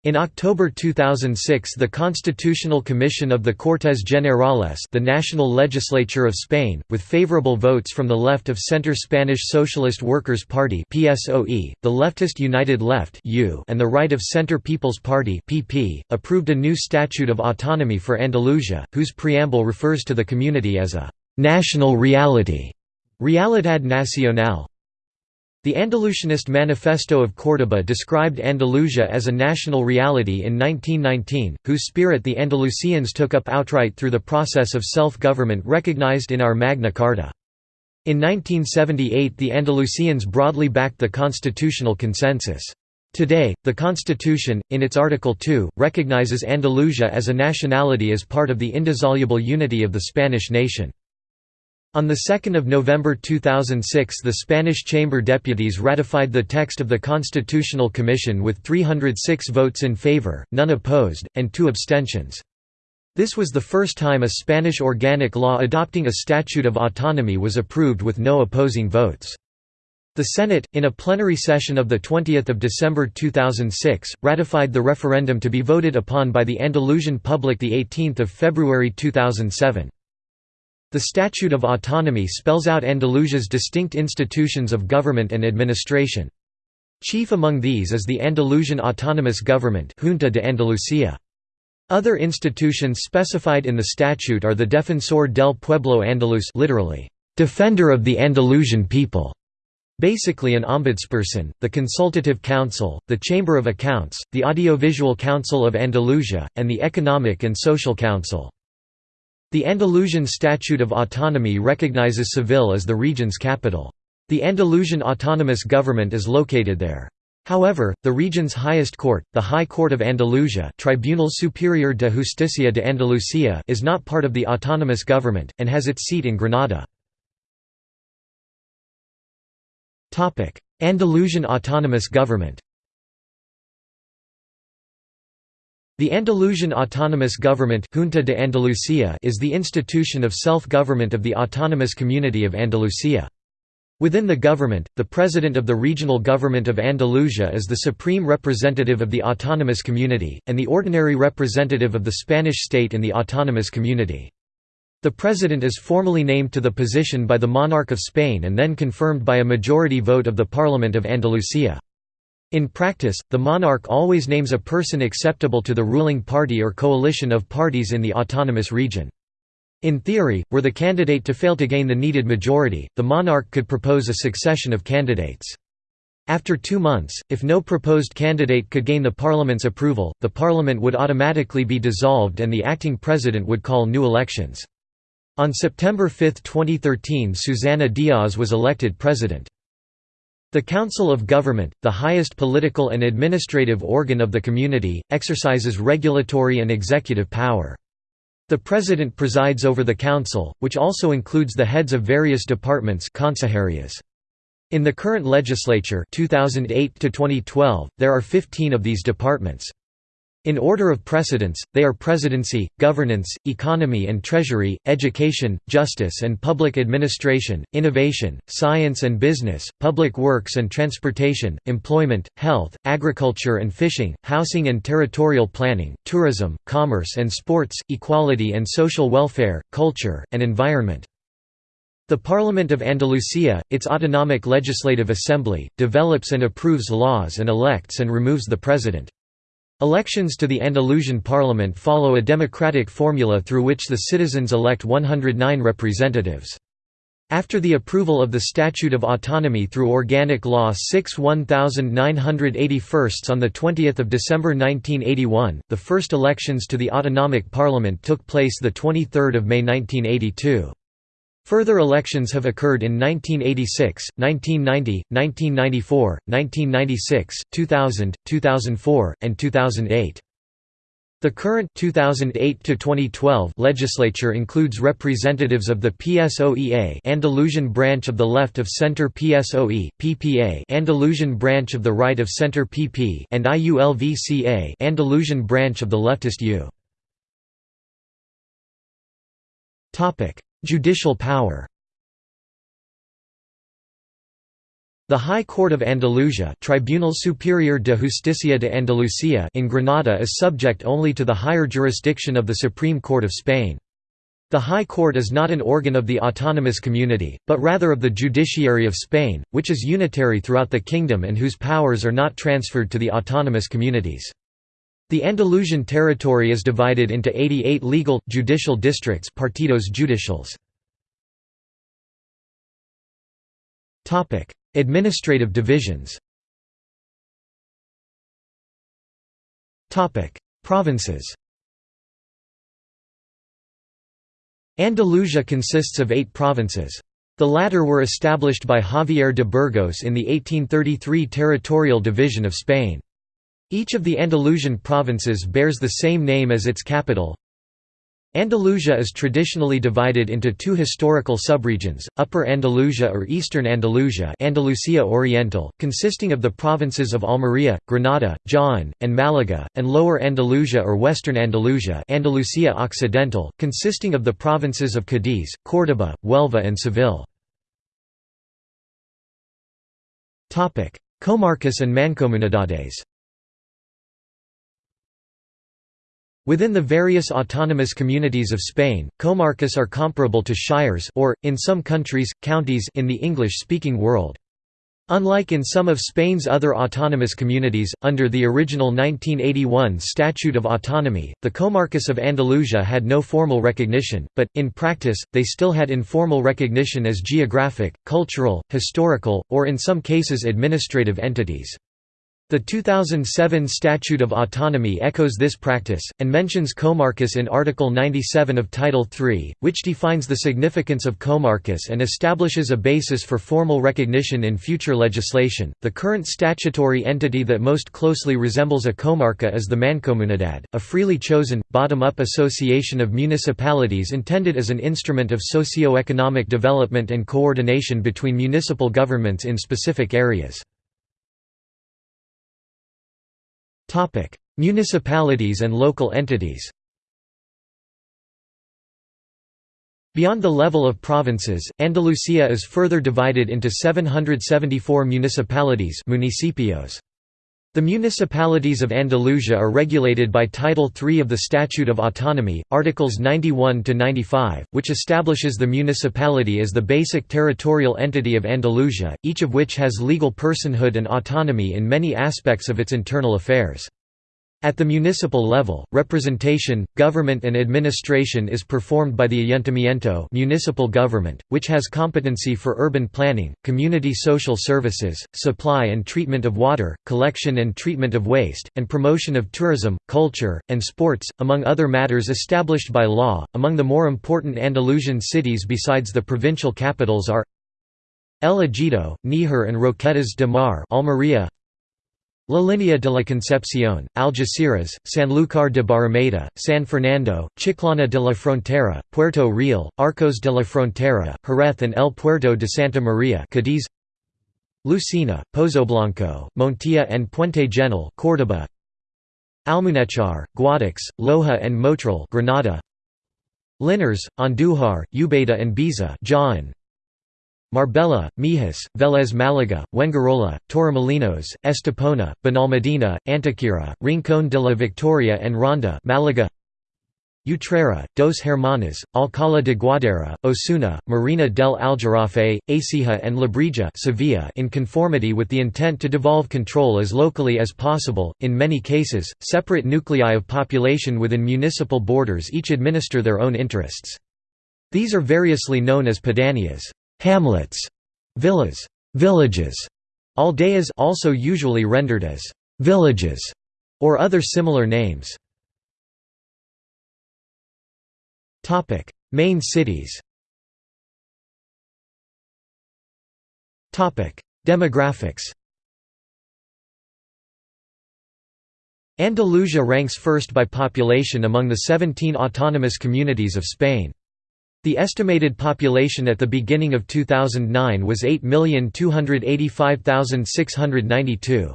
In October 2006 the Constitutional Commission of the Cortes Generales the National Legislature of Spain, with favorable votes from the left of Centre Spanish Socialist Workers' Party PSOE, the leftist United Left and the right of Centre People's Party PP, approved a new Statute of Autonomy for Andalusia, whose preamble refers to the community as a «national reality» Realidad Nacional, the Andalusianist Manifesto of Córdoba described Andalusia as a national reality in 1919, whose spirit the Andalusians took up outright through the process of self-government recognized in our Magna Carta. In 1978 the Andalusians broadly backed the constitutional consensus. Today, the Constitution, in its Article 2, recognizes Andalusia as a nationality as part of the indissoluble unity of the Spanish nation. On 2 November 2006 the Spanish Chamber Deputies ratified the text of the Constitutional Commission with 306 votes in favor, none opposed, and two abstentions. This was the first time a Spanish organic law adopting a statute of autonomy was approved with no opposing votes. The Senate, in a plenary session of 20 December 2006, ratified the referendum to be voted upon by the Andalusian public 18 February 2007. The Statute of Autonomy spells out Andalusia's distinct institutions of government and administration. Chief among these is the Andalusian Autonomous Government Junta de Andalucía. Other institutions specified in the statute are the Defensor del Pueblo Andaluz literally, "'Defender of the Andalusian People' basically an ombudsperson, the Consultative Council, the Chamber of Accounts, the Audiovisual Council of Andalusia, and the Economic and Social Council. The Andalusian Statute of Autonomy recognizes Seville as the region's capital. The Andalusian Autonomous Government is located there. However, the region's highest court, the High Court of Andalusia Tribunal Superior de Justicia de Andalucía is not part of the autonomous government, and has its seat in Granada. Andalusian Autonomous Government The Andalusian Autonomous Government Junta de Andalucía is the institution of self-government of the Autonomous Community of Andalusia. Within the government, the president of the regional government of Andalusia is the supreme representative of the autonomous community, and the ordinary representative of the Spanish state in the autonomous community. The president is formally named to the position by the monarch of Spain and then confirmed by a majority vote of the Parliament of Andalusia. In practice, the monarch always names a person acceptable to the ruling party or coalition of parties in the autonomous region. In theory, were the candidate to fail to gain the needed majority, the monarch could propose a succession of candidates. After two months, if no proposed candidate could gain the parliament's approval, the parliament would automatically be dissolved and the acting president would call new elections. On September 5, 2013 Susana Díaz was elected president. The Council of Government, the highest political and administrative organ of the community, exercises regulatory and executive power. The President presides over the Council, which also includes the heads of various departments In the current legislature 2008 there are 15 of these departments. In order of precedence, they are presidency, governance, economy and treasury, education, justice and public administration, innovation, science and business, public works and transportation, employment, health, agriculture and fishing, housing and territorial planning, tourism, commerce and sports, equality and social welfare, culture, and environment. The Parliament of Andalusia, its autonomic legislative assembly, develops and approves laws and elects and removes the president. Elections to the Andalusian parliament follow a democratic formula through which the citizens elect 109 representatives. After the approval of the Statute of Autonomy through Organic Law 6 1981 on 20 December 1981, the first elections to the Autonomic Parliament took place 23 May 1982. Further elections have occurred in 1986, 1990, 1994, 1996, 2000, 2004, and 2008. The current 2008 to 2012 legislature includes representatives of the PSOEA Andalusian branch of the left of center PSOE PPA Andalusian branch of the right of center PP and IULVCA Andalusian branch of the leftist U. Topic: Judicial power The High Court of Andalusia Tribunal Superior de Justicia de Andalucía in Granada is subject only to the higher jurisdiction of the Supreme Court of Spain. The High Court is not an organ of the autonomous community, but rather of the judiciary of Spain, which is unitary throughout the kingdom and whose powers are not transferred to the autonomous communities. The Andalusian territory is divided into 88 legal, judicial districts partidos judiciales. Administrative divisions Provinces Andalusia consists of eight provinces. The latter were established by Javier de Burgos in the 1833 territorial division of Spain. Each of the Andalusian provinces bears the same name as its capital. Andalusia is traditionally divided into two historical subregions, Upper Andalusia or Eastern Andalusia Andalusia Oriental, consisting of the provinces of Almería, Granada, Jaén, and Málaga, and Lower Andalusia or Western Andalusia Andalusia Occidental, consisting of the provinces of Cádiz, Córdoba, Huelva and Seville. Comarcas and mancomunidades Within the various autonomous communities of Spain, comarcas are comparable to shires or, in some countries, counties in the English-speaking world. Unlike in some of Spain's other autonomous communities, under the original 1981 Statute of Autonomy, the comarcas of Andalusia had no formal recognition, but, in practice, they still had informal recognition as geographic, cultural, historical, or in some cases administrative entities. The 2007 Statute of Autonomy echoes this practice, and mentions comarcas in Article 97 of Title III, which defines the significance of comarcas and establishes a basis for formal recognition in future legislation. The current statutory entity that most closely resembles a comarca is the Mancomunidad, a freely chosen, bottom up association of municipalities intended as an instrument of socio-economic development and coordination between municipal governments in specific areas. Municipalities and local entities Beyond the level of provinces, Andalusia is further divided into 774 municipalities municipios. The municipalities of Andalusia are regulated by Title III of the Statute of Autonomy, Articles 91–95, which establishes the municipality as the basic territorial entity of Andalusia, each of which has legal personhood and autonomy in many aspects of its internal affairs. At the municipal level, representation, government and administration is performed by the Ayuntamiento municipal government, which has competency for urban planning, community social services, supply and treatment of water, collection and treatment of waste, and promotion of tourism, culture, and sports, among other matters established by law. Among the more important Andalusian cities besides the provincial capitals are El Ejido, Níjar and Roquetas de Mar Almería, La Línea de la Concepción, Algeciras, Sanlúcar de Barrameda, San Fernando, Chiclana de la Frontera, Puerto Real, Arcos de la Frontera, Jerez and El Puerto de Santa María Cadiz, Lucena, Pozoblanco, Montilla and Puente Genil Córdoba, Almuñécar, Guadix, Loja and Motril Granada, Linares, Andújar, Ubeda and Baeza Jaén, Marbella, Mijas, Vélez Málaga, Fuengirola, Torremolinos, Estepona, Benalmádena, Antequera, Rincón de la Victoria and Ronda Málaga, Utrera, Dos Hermanas, Alcalá de Guadaíra, Osuna, Mairena del Aljarafe, Écija and Lebrija Sevilla in conformity with the intent to devolve control as locally as possible. In many cases, separate nuclei of population within municipal borders each administer their own interests. These are variously known as pedanias hamlets, villas, villages, aldeas also usually rendered as villages or other similar names. Topic: Main cities. Topic: Demographics. Andalusia ranks first by population among the 17 autonomous communities of Spain. The estimated population at the beginning of 2009 was 8,285,692.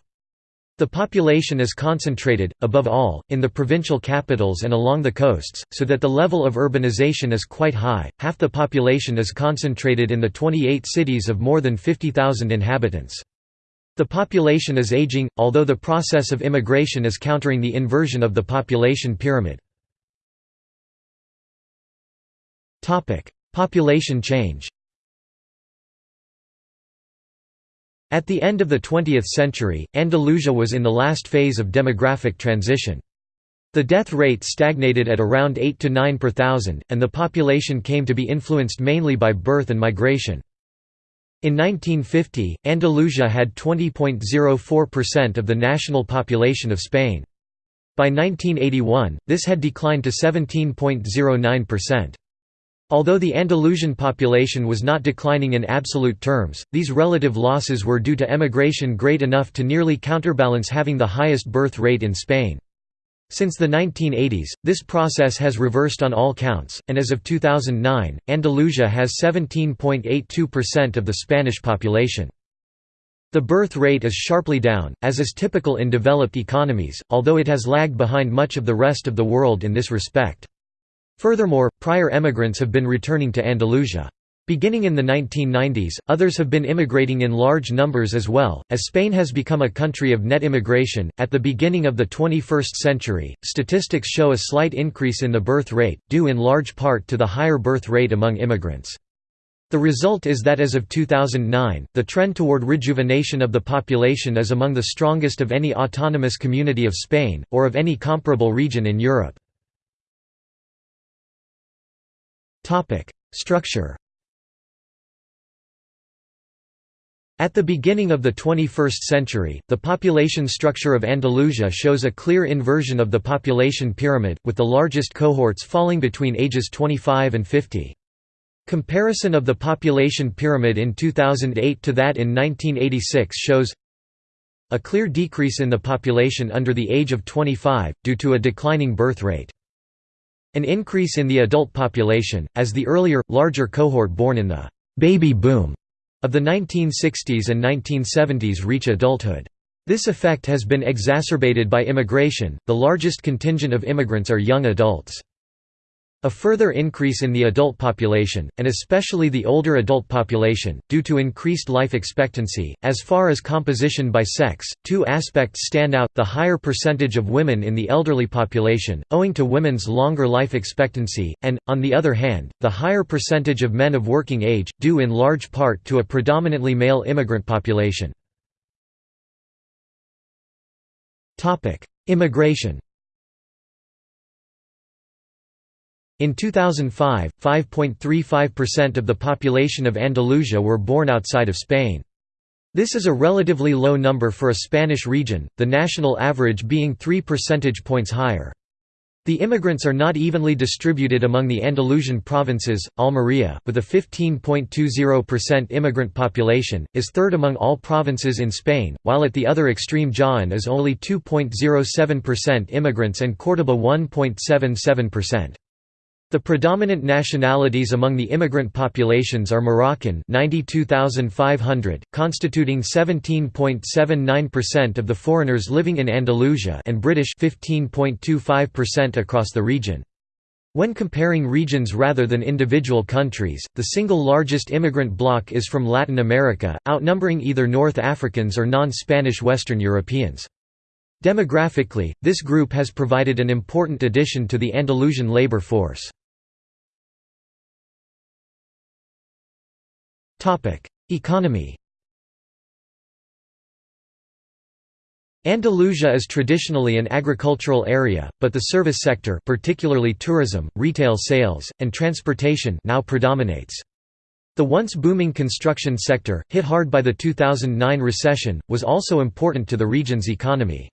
The population is concentrated, above all, in the provincial capitals and along the coasts, so that the level of urbanization is quite high. Half the population is concentrated in the 28 cities of more than 50,000 inhabitants. The population is aging, although the process of immigration is countering the inversion of the population pyramid. Population change At the end of the 20th century, Andalusia was in the last phase of demographic transition. The death rate stagnated at around 8 to 9 per thousand, and the population came to be influenced mainly by birth and migration. In 1950, Andalusia had 20.04% of the national population of Spain. By 1981, this had declined to 17.09%. Although the Andalusian population was not declining in absolute terms, these relative losses were due to emigration great enough to nearly counterbalance having the highest birth rate in Spain. Since the 1980s, this process has reversed on all counts, and as of 2009, Andalusia has 17.82% of the Spanish population. The birth rate is sharply down, as is typical in developed economies, although it has lagged behind much of the rest of the world in this respect. Furthermore, prior emigrants have been returning to Andalusia. Beginning in the 1990s, others have been immigrating in large numbers as well, as Spain has become a country of net immigration. At the beginning of the 21st century, statistics show a slight increase in the birth rate, due in large part to the higher birth rate among immigrants. The result is that as of 2009, the trend toward rejuvenation of the population is among the strongest of any autonomous community of Spain, or of any comparable region in Europe. Structure At the beginning of the 21st century, the population structure of Andalusia shows a clear inversion of the population pyramid, with the largest cohorts falling between ages 25 and 50. Comparison of the population pyramid in 2008 to that in 1986 shows a clear decrease in the population under the age of 25, due to a declining birth rate. An increase in the adult population, as the earlier, larger cohort born in the «baby boom» of the 1960s and 1970s reach adulthood. This effect has been exacerbated by immigration, the largest contingent of immigrants are young adults. A further increase in the adult population, and especially the older adult population, due to increased life expectancy. As far as composition by sex, two aspects stand out the higher percentage of women in the elderly population, owing to women's longer life expectancy, and, on the other hand, the higher percentage of men of working age, due in large part to a predominantly male immigrant population. Immigration In 2005, 5.35% of the population of Andalusia were born outside of Spain. This is a relatively low number for a Spanish region, the national average being 3 percentage points higher. The immigrants are not evenly distributed among the Andalusian provinces. Almería, with a 15.20% immigrant population, is third among all provinces in Spain, while at the other extreme Jaén is only 2.07% immigrants and Córdoba 1.77%. The predominant nationalities among the immigrant populations are Moroccan 92,500, constituting 17.79% of the foreigners living in Andalusia and British 15.25% across the region. When comparing regions rather than individual countries, the single largest immigrant bloc is from Latin America, outnumbering either North Africans or non-Spanish Western Europeans. Demographically, this group has provided an important addition to the Andalusian labor force. Economy Andalusia is traditionally an agricultural area, but the service sector particularly tourism, retail sales, and transportation now predominates. The once booming construction sector, hit hard by the 2009 recession, was also important to the region's economy.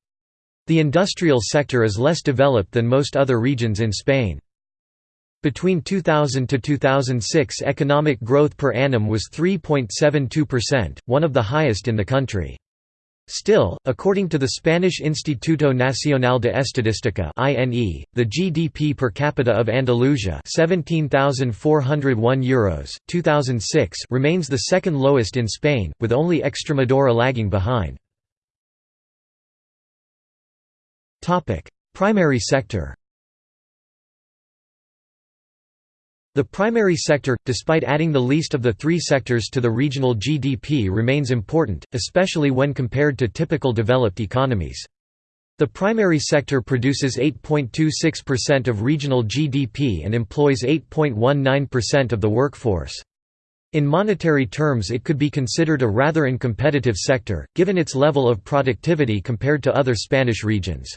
The industrial sector is less developed than most other regions in Spain. Between 2000 to 2006 economic growth per annum was 3.72%, one of the highest in the country. Still, according to the Spanish Instituto Nacional de Estadística (INE), the GDP per capita of Andalusia, 17,401 euros, 2006, remains the second lowest in Spain, with only Extremadura lagging behind. Primary sector. The primary sector, despite adding the least of the three sectors to the regional GDP remains important, especially when compared to typical developed economies. The primary sector produces 8.26% of regional GDP and employs 8.19% of the workforce. In monetary terms it could be considered a rather uncompetitive sector, given its level of productivity compared to other Spanish regions.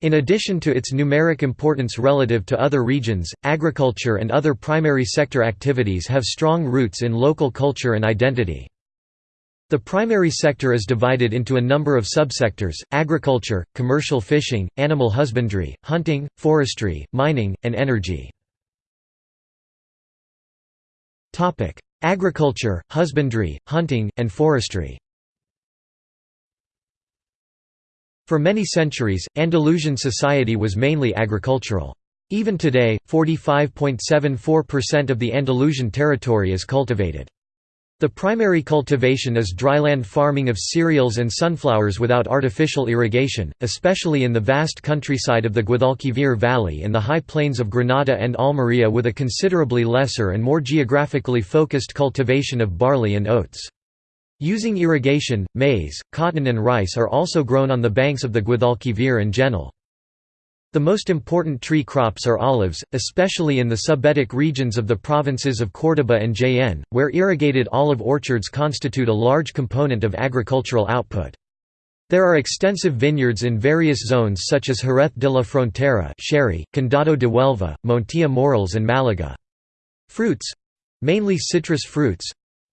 In addition to its numeric importance relative to other regions, agriculture and other primary sector activities have strong roots in local culture and identity. The primary sector is divided into a number of subsectors, agriculture, commercial fishing, animal husbandry, hunting, forestry, mining, and energy. Agriculture, husbandry, hunting, and forestry For many centuries, Andalusian society was mainly agricultural. Even today, 45.74% of the Andalusian territory is cultivated. The primary cultivation is dryland farming of cereals and sunflowers without artificial irrigation, especially in the vast countryside of the Guadalquivir Valley and the high plains of Granada and Almería with a considerably lesser and more geographically focused cultivation of barley and oats. Using irrigation, maize, cotton and rice are also grown on the banks of the Guadalquivir and Genil. The most important tree crops are olives, especially in the subbetic regions of the provinces of Córdoba and Jaén, where irrigated olive orchards constitute a large component of agricultural output. There are extensive vineyards in various zones such as Jerez de la Frontera Sherry, Condado de Huelva, Montilla Moriles and Malaga. Fruits—mainly citrus fruits,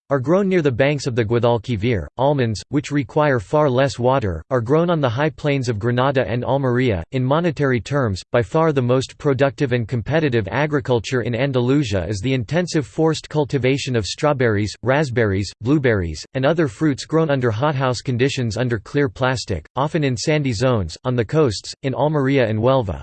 are grown near the banks of the Guadalquivir. Almonds, which require far less water, are grown on the high plains of Granada and Almería. In monetary terms, by far the most productive and competitive agriculture in Andalusia is the intensive forced cultivation of strawberries, raspberries, blueberries, and other fruits grown under hothouse conditions under clear plastic, often in sandy zones, on the coasts, in Almería and Huelva.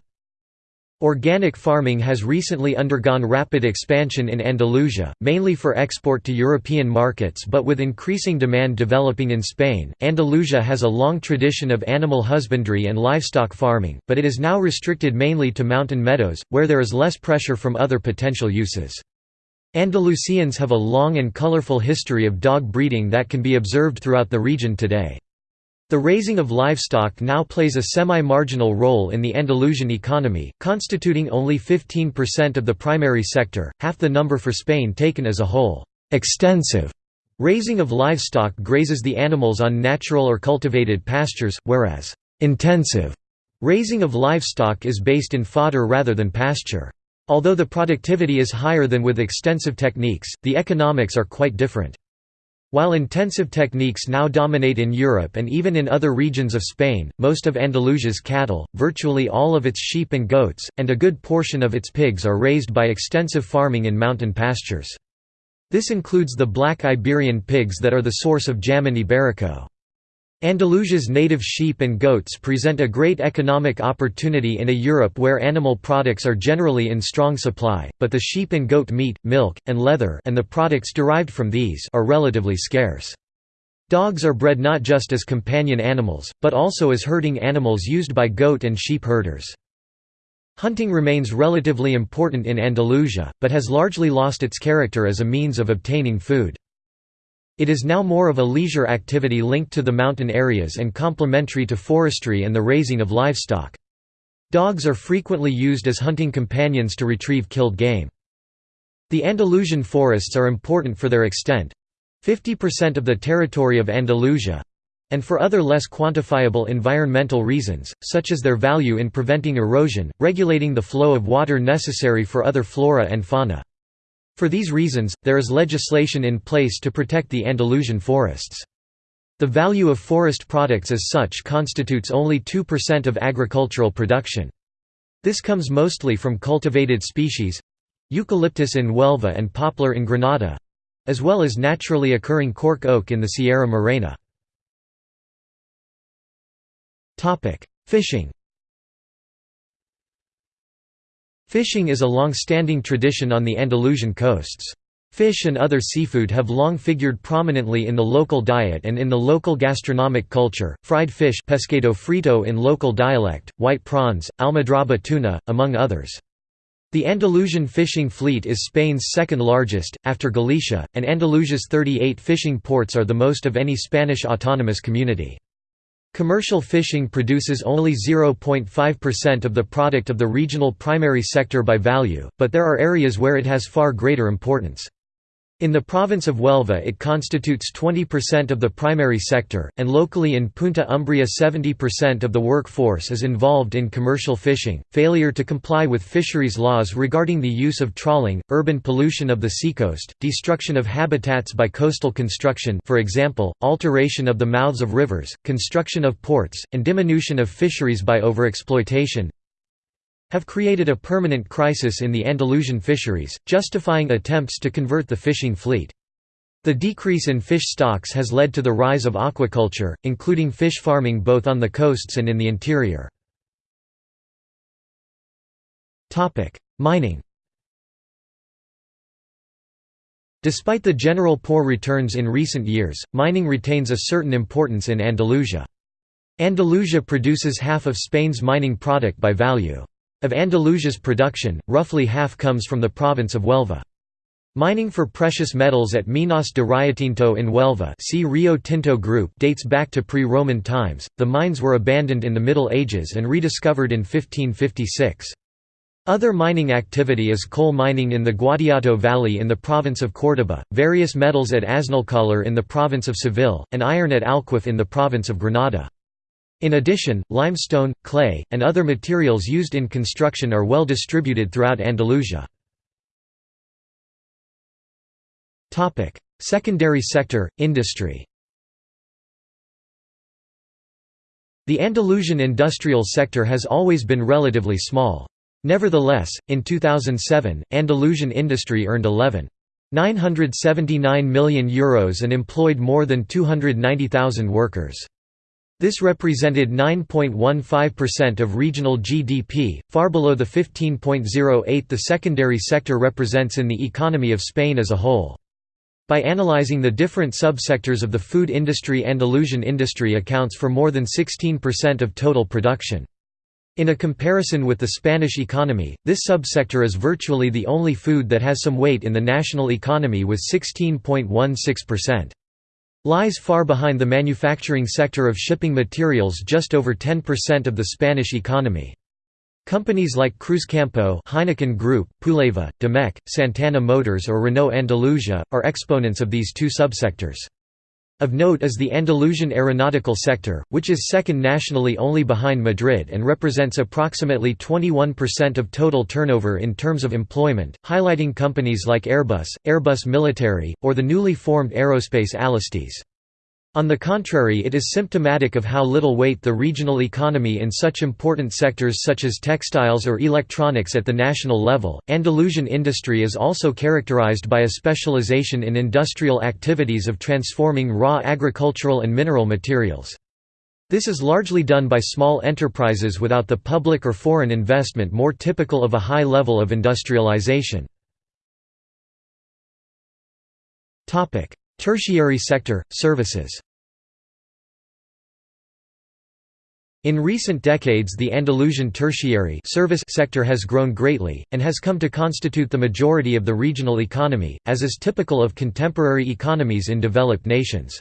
Organic farming has recently undergone rapid expansion in Andalusia, mainly for export to European markets but with increasing demand developing in Spain. Andalusia has a long tradition of animal husbandry and livestock farming, but it is now restricted mainly to mountain meadows, where there is less pressure from other potential uses. Andalusians have a long and colorful history of dog breeding that can be observed throughout the region today. The raising of livestock now plays a semi-marginal role in the Andalusian economy, constituting only 15% of the primary sector, half the number for Spain taken as a whole. Extensive raising of livestock grazes the animals on natural or cultivated pastures, whereas intensive raising of livestock is based in fodder rather than pasture. Although the productivity is higher than with extensive techniques, the economics are quite different. While intensive techniques now dominate in Europe and even in other regions of Spain, most of Andalusia's cattle, virtually all of its sheep and goats, and a good portion of its pigs are raised by extensive farming in mountain pastures. This includes the black Iberian pigs that are the source of Jamon iberico. Andalusia's native sheep and goats present a great economic opportunity in a Europe where animal products are generally in strong supply, but the sheep and goat meat, milk, and leather and the products derived from these are relatively scarce. Dogs are bred not just as companion animals, but also as herding animals used by goat and sheep herders. Hunting remains relatively important in Andalusia, but has largely lost its character as a means of obtaining food. It is now more of a leisure activity linked to the mountain areas and complementary to forestry and the raising of livestock. Dogs are frequently used as hunting companions to retrieve killed game. The Andalusian forests are important for their extent 50% of the territory of Andalusia and for other less quantifiable environmental reasons, such as their value in preventing erosion, regulating the flow of water necessary for other flora and fauna. For these reasons, there is legislation in place to protect the Andalusian forests. The value of forest products as such constitutes only 2% of agricultural production. This comes mostly from cultivated species—eucalyptus in Huelva and poplar in Granada—as well as naturally occurring cork oak in the Sierra Morena. Fishing Fishing is a long-standing tradition on the Andalusian coasts. Fish and other seafood have long figured prominently in the local diet and in the local gastronomic culture, fried fish pescado frito in local dialect, white prawns, almadraba tuna, among others. The Andalusian fishing fleet is Spain's second largest, after Galicia, and Andalusia's 38 fishing ports are the most of any Spanish autonomous community. Commercial fishing produces only 0.5% of the product of the regional primary sector by value, but there are areas where it has far greater importance. In the province of Huelva it constitutes 20% of the primary sector, and locally in Punta Umbria 70% of the workforce is involved in commercial fishing. Failure to comply with fisheries laws regarding the use of trawling, urban pollution of the seacoast, destruction of habitats by coastal construction for example, alteration of the mouths of rivers, construction of ports, and diminution of fisheries by overexploitation, have created a permanent crisis in the Andalusian fisheries, justifying attempts to convert the fishing fleet. The decrease in fish stocks has led to the rise of aquaculture, including fish farming both on the coasts and in the interior. Mining Despite the general poor returns in recent years, mining retains a certain importance in Andalusia. Andalusia produces half of Spain's mining product by value. Of Andalusia's production, roughly half comes from the province of Huelva. Mining for precious metals at Minas de Riotinto in Huelva see Rio Tinto Group dates back to pre-Roman times. The mines were abandoned in the Middle Ages and rediscovered in 1556. Other mining activity is coal mining in the Guadiato Valley in the province of Córdoba, various metals at Aznalcóllar in the province of Seville, and iron at Alquife in the province of Granada. In addition, limestone, clay, and other materials used in construction are well distributed throughout Andalusia. Secondary sector, industry The Andalusian industrial sector has always been relatively small. Nevertheless, in 2007, Andalusian industry earned 11.979 million euros and employed more than 290,000 workers. This represented 9.15% of regional GDP, far below the 15.08 the secondary sector represents in the economy of Spain as a whole. By analyzing the different subsectors of the food industry Andalusian industry accounts for more than 16% of total production. In a comparison with the Spanish economy, this subsector is virtually the only food that has some weight in the national economy with 16.16% lies far behind the manufacturing sector of shipping materials just over 10% of the Spanish economy. Companies like Cruzcampo Heineken Group, Puleva, Demec, Santana Motors or Renault Andalusia, are exponents of these two subsectors. Of note is the Andalusian aeronautical sector, which is second nationally only behind Madrid and represents approximately 21% of total turnover in terms of employment, highlighting companies like Airbus, Airbus Military, or the newly formed aerospace Alestis. On the contrary it is symptomatic of how little weight the regional economy in such important sectors such as textiles or electronics at the national level. Andalusian industry is also characterized by a specialization in industrial activities of transforming raw agricultural and mineral materials. This is largely done by small enterprises without the public or foreign investment more typical of a high level of industrialization. Tertiary sector, services In recent decades the Andalusian tertiary service sector has grown greatly, and has come to constitute the majority of the regional economy, as is typical of contemporary economies in developed nations.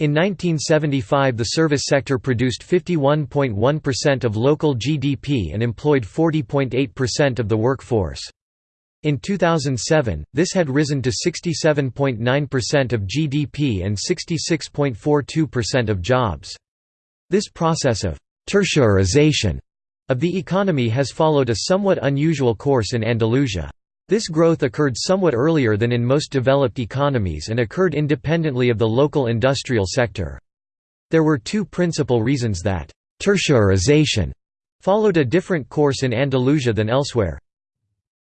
In 1975 the service sector produced 51.1% of local GDP and employed 40.8% of the workforce. In 2007, this had risen to 67.9% of GDP and 66.42% of jobs. This process of «tertiarization» of the economy has followed a somewhat unusual course in Andalusia. This growth occurred somewhat earlier than in most developed economies and occurred independently of the local industrial sector. There were two principal reasons that «tertiarization» followed a different course in Andalusia than elsewhere.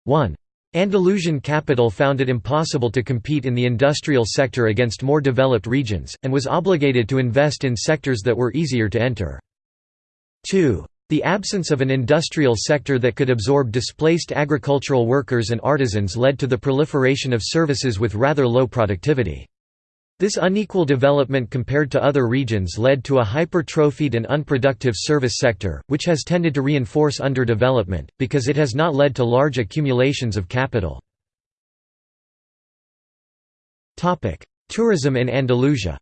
1. Andalusian capital found it impossible to compete in the industrial sector against more developed regions, and was obligated to invest in sectors that were easier to enter. 2. The absence of an industrial sector that could absorb displaced agricultural workers and artisans led to the proliferation of services with rather low productivity. This unequal development compared to other regions led to a hypertrophied and unproductive service sector, which has tended to reinforce underdevelopment, because it has not led to large accumulations of capital. Tourism in Andalusia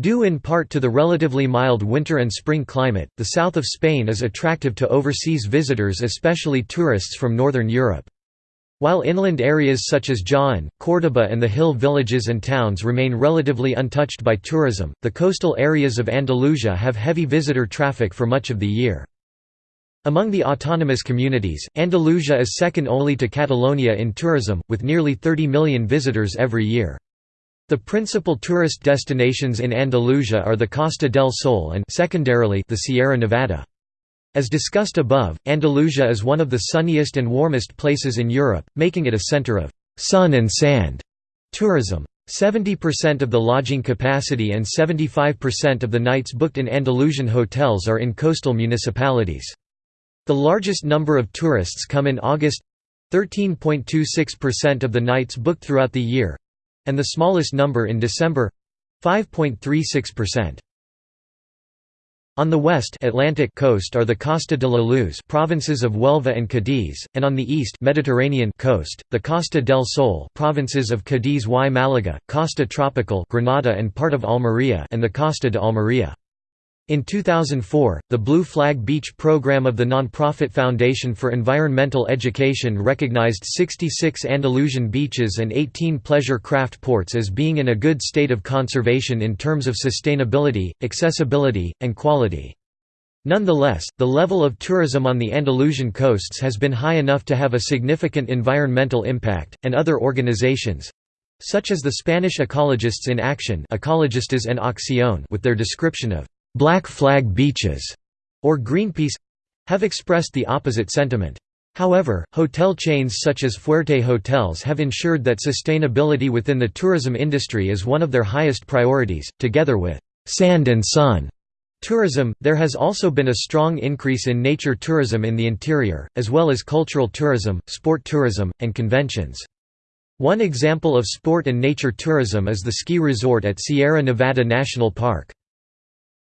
Due in part to the relatively mild winter and spring climate, the south of Spain is attractive to overseas visitors especially tourists from northern Europe. While inland areas such as Jaén, Córdoba and the hill villages and towns remain relatively untouched by tourism, the coastal areas of Andalusia have heavy visitor traffic for much of the year. Among the autonomous communities, Andalusia is second only to Catalonia in tourism, with nearly 30 million visitors every year. The principal tourist destinations in Andalusia are the Costa del Sol and secondarily the Sierra Nevada. As discussed above, Andalusia is one of the sunniest and warmest places in Europe, making it a center of «sun and sand» tourism. 70% of the lodging capacity and 75% of the nights booked in Andalusian hotels are in coastal municipalities. The largest number of tourists come in August 13.26% of the nights booked throughout the year and the smallest number in December 5.36%. On the west Atlantic coast are the Costa de la Luz provinces of Huelva and Cádiz, and on the east Mediterranean coast, the Costa del Sol provinces of Cádiz y Málaga, Costa Tropical Granada and part of Almería and the Costa de Almería. In 2004, the Blue Flag Beach program of the nonprofit Foundation for Environmental Education recognized 66 Andalusian beaches and 18 pleasure craft ports as being in a good state of conservation in terms of sustainability, accessibility, and quality. Nonetheless, the level of tourism on the Andalusian coasts has been high enough to have a significant environmental impact, and other organizations such as the Spanish Ecologists in Action Ecologistas en Acción with their description of Black Flag Beaches, or Greenpeace have expressed the opposite sentiment. However, hotel chains such as Fuerte Hotels have ensured that sustainability within the tourism industry is one of their highest priorities, together with «sand and sun» tourism. There has also been a strong increase in nature tourism in the interior, as well as cultural tourism, sport tourism, and conventions. One example of sport and nature tourism is the ski resort at Sierra Nevada National Park.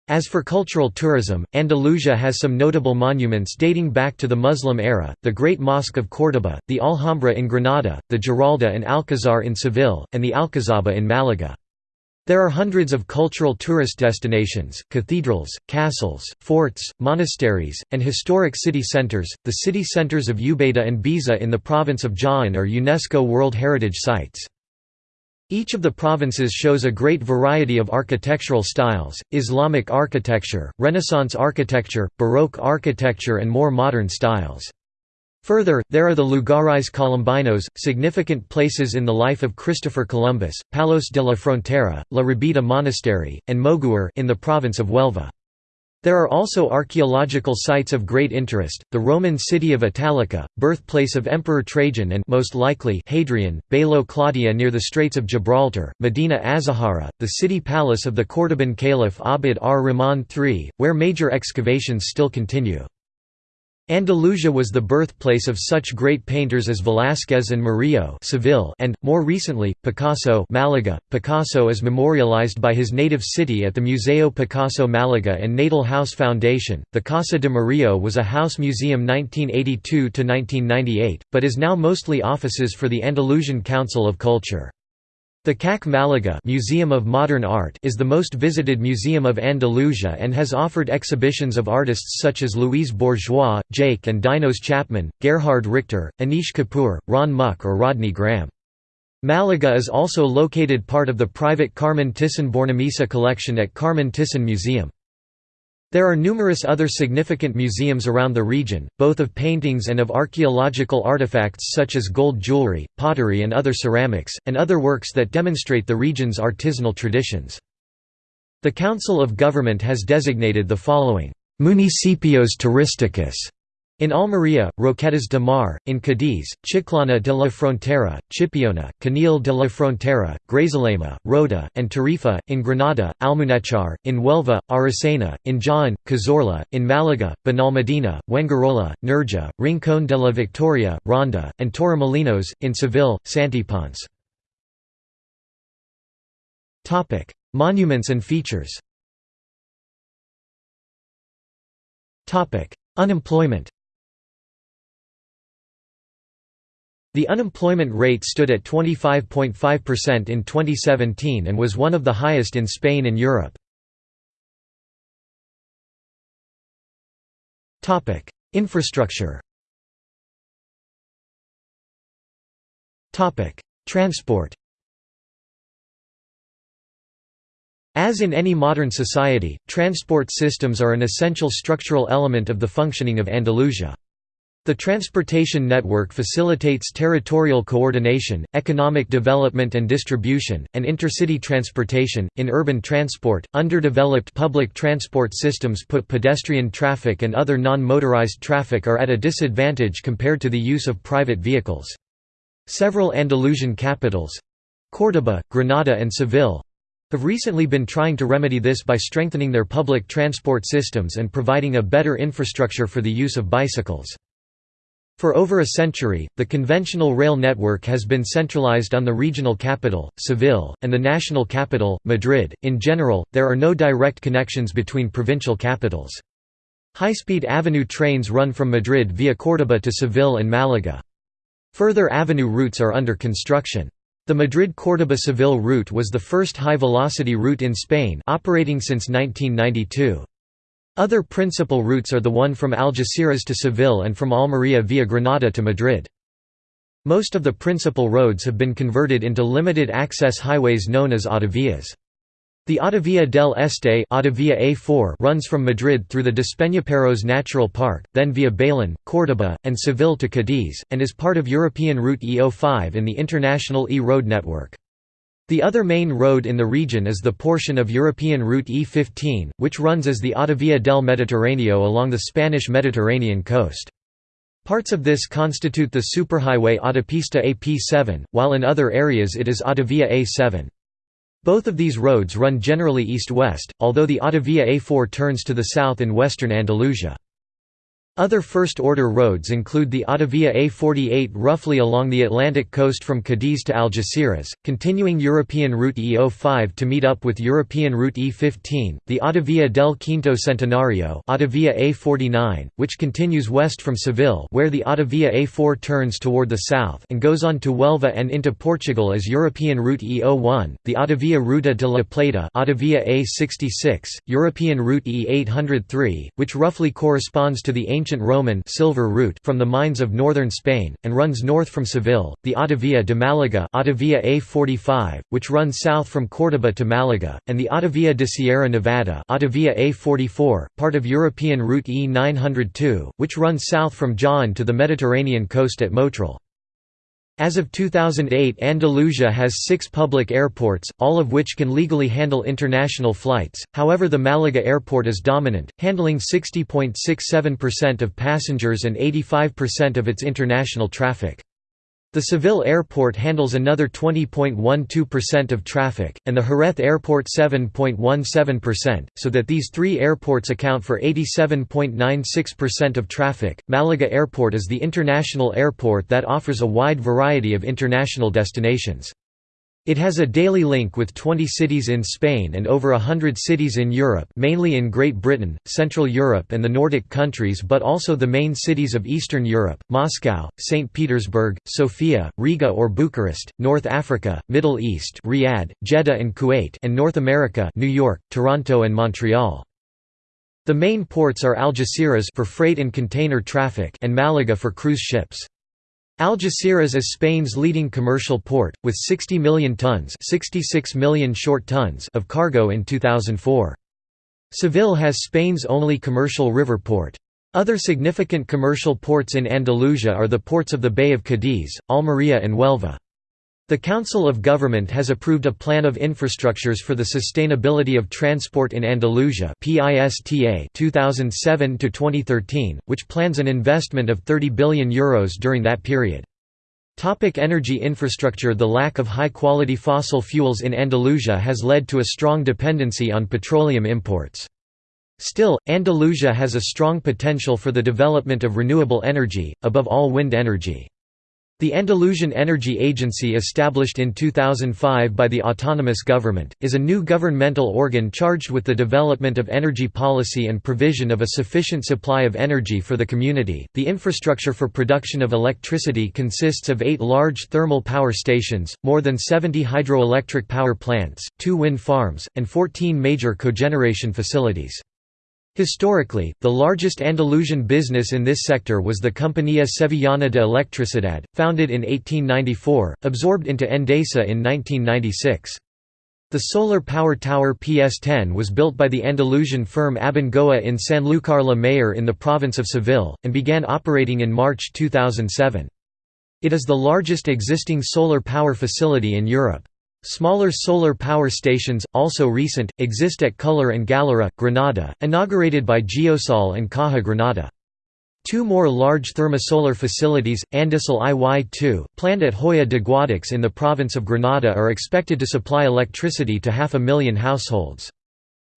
As for cultural tourism, Andalusia has some notable monuments dating back to the Muslim era, the Great Mosque of Córdoba, the Alhambra in Granada, the Giralda and Alcazar in Seville, and the Alcazaba in Malaga. There are hundreds of cultural tourist destinations, cathedrals, castles, forts, monasteries, and historic city centers. The city centers of Ubeda and Baeza in the province of Jaén are UNESCO World Heritage Sites. Each of the provinces shows a great variety of architectural styles, Islamic architecture, Renaissance architecture, Baroque architecture and more modern styles. Further, there are the Lugares Colombinos, significant places in the life of Christopher Columbus, Palos de la Frontera, La Rabida Monastery, and Moguer in the province of Huelva. There are also archaeological sites of great interest, the Roman city of Italica, birthplace of Emperor Trajan and most likely Hadrian, Baelo Claudia near the Straits of Gibraltar, Medina Azahara, the city palace of the Cordoban Caliph Abd ar-Rahman III, where major excavations still continue. Andalusia was the birthplace of such great painters as Velázquez and Murillo Seville and, more recently, Picasso Malaga. .Picasso is memorialized by his native city at the Museo Picasso Malaga and Natal House Foundation. The Casa de Murillo was a house museum 1982–1998, but is now mostly offices for the Andalusian Council of Culture. The CAC Malaga Museum of Modern Art is the most visited museum of Andalusia and has offered exhibitions of artists such as Louise Bourgeois, Jake and Dinos Chapman, Gerhard Richter, Anish Kapoor, Ron Mueck or Rodney Graham. Malaga is also located part of the private Carmen Thyssen Bornemisza collection at Carmen Thyssen Museum. There are numerous other significant museums around the region, both of paintings and of archaeological artifacts such as gold jewelry, pottery and other ceramics, and other works that demonstrate the region's artisanal traditions. The Council of Government has designated the following, "'Municipios Turísticos' In Almería, Roquetas de Mar, in Cadiz, Chiclana de la Frontera, Chipiona, Conil de la Frontera, Grazalema, Rota, and Tarifa, in Granada, Almuñécar, in Huelva, Aracena, in Jaén, Cazorla, in Malaga, Benalmádena, Fuengirola, Nerja, Rincón de la Victoria, Ronda, and Torremolinos, in Seville, Santiponce. Monuments and features Unemployment The unemployment rate stood at 25.5% in 2017 and was one of the highest in Spain and Europe. Infrastructure Transport As in any modern society, transport systems are an essential structural element of the functioning of Andalusia. The transportation network facilitates territorial coordination, economic development and distribution, and intercity transportation. In urban transport, underdeveloped public transport systems put pedestrian traffic and other non motorized traffic are at a disadvantage compared to the use of private vehicles. Several Andalusian capitals Córdoba, Granada, and Seville have recently been trying to remedy this by strengthening their public transport systems and providing a better infrastructure for the use of bicycles. For over a century, the conventional rail network has been centralized on the regional capital, Seville, and the national capital, Madrid. In general, there are no direct connections between provincial capitals. High-speed avenue trains run from Madrid via Córdoba to Seville and Malaga. Further avenue routes are under construction. The Madrid-Córdoba-Seville route was the first high-velocity route in Spain operating since 1992. Other principal routes are the one from Algeciras to Seville and from Almería via Granada to Madrid. Most of the principal roads have been converted into limited-access highways known as autovías. The Autovía del Este Autovía A4 runs from Madrid through the Despeñaperros Natural Park, then via Bailén, Córdoba, and Seville to Cadiz, and is part of European Route E05 in the International E-Road network. The other main road in the region is the portion of European Route E15, which runs as the Autovía del Mediterráneo along the Spanish Mediterranean coast. Parts of this constitute the superhighway Autopista AP7, while in other areas it is Autovia A7. Both of these roads run generally east-west, although the Autovia A4 turns to the south in western Andalusia. Other first-order roads include the Autovia A48 roughly along the Atlantic coast from Cadiz to Algeciras, continuing European Route E05 to meet up with European Route E15, the Autovia del Quinto Centenario Autovia A49, which continues west from Seville where the Autovia A4 turns toward the south and goes on to Huelva and into Portugal as European Route E01, the Autovia Ruta de la Plata Autovia A66, European Route E803, which roughly corresponds to the ancient ancient Roman silver route from the mines of northern Spain, and runs north from Seville, the Autovia de Malaga Autovia A45, which runs south from Córdoba to Malaga, and the Autovia de Sierra Nevada Autovia A44, part of European Route E902, which runs south from Jaén to the Mediterranean coast at Motril. As of 2008 Andalusia has six public airports, all of which can legally handle international flights, however the Malaga airport is dominant, handling 60.67% of passengers and 85% of its international traffic. The Seville airport handles another 20.12% of traffic, and the Jerez airport 7.17%, so that these three airports account for 87.96% of traffic. Malaga Airport is the international airport that offers a wide variety of international destinations. It has a daily link with 20 cities in Spain and over hundred cities in Europe mainly in Great Britain, Central Europe and the Nordic countries but also the main cities of Eastern Europe, Moscow, St. Petersburg, Sofia, Riga or Bucharest, North Africa, Middle East Riyadh, Jeddah and Kuwait and North America New York, Toronto and Montreal. The main ports are Algeciras for freight and container traffic and Malaga for cruise ships. Algeciras is Spain's leading commercial port, with 60 million tons 66 million short tons of cargo in 2004. Seville has Spain's only commercial river port. Other significant commercial ports in Andalusia are the ports of the Bay of Cadiz, Almería and Huelva. The Council of Government has approved a plan of infrastructures for the sustainability of transport in Andalusia (PISTA) 2007 to 2013, which plans an investment of 30 billion euros during that period. Topic energy infrastructure The lack of high-quality fossil fuels in Andalusia has led to a strong dependency on petroleum imports. Still, Andalusia has a strong potential for the development of renewable energy, above all wind energy. The Andalusian Energy Agency established in 2005 by the autonomous government, is a new governmental organ charged with the development of energy policy and provision of a sufficient supply of energy for the community. The infrastructure for production of electricity consists of eight large thermal power stations, more than 70 hydroelectric power plants, two wind farms, and 14 major cogeneration facilities. Historically, the largest Andalusian business in this sector was the Compañía Sevillana de Electricidad, founded in 1894, absorbed into Endesa in 1996. The solar power tower PS10 was built by the Andalusian firm Abengoa in Sanlúcar la Mayor in the province of Seville, and began operating in March 2007. It is the largest existing solar power facility in Europe. Smaller solar power stations, also recent, exist at Cullar and Galera, Granada, inaugurated by Geosol and Caja Granada. Two more large thermosolar facilities, Andasol IY2, planned at Hoya de Guadix in the province of Granada are expected to supply electricity to half a million households.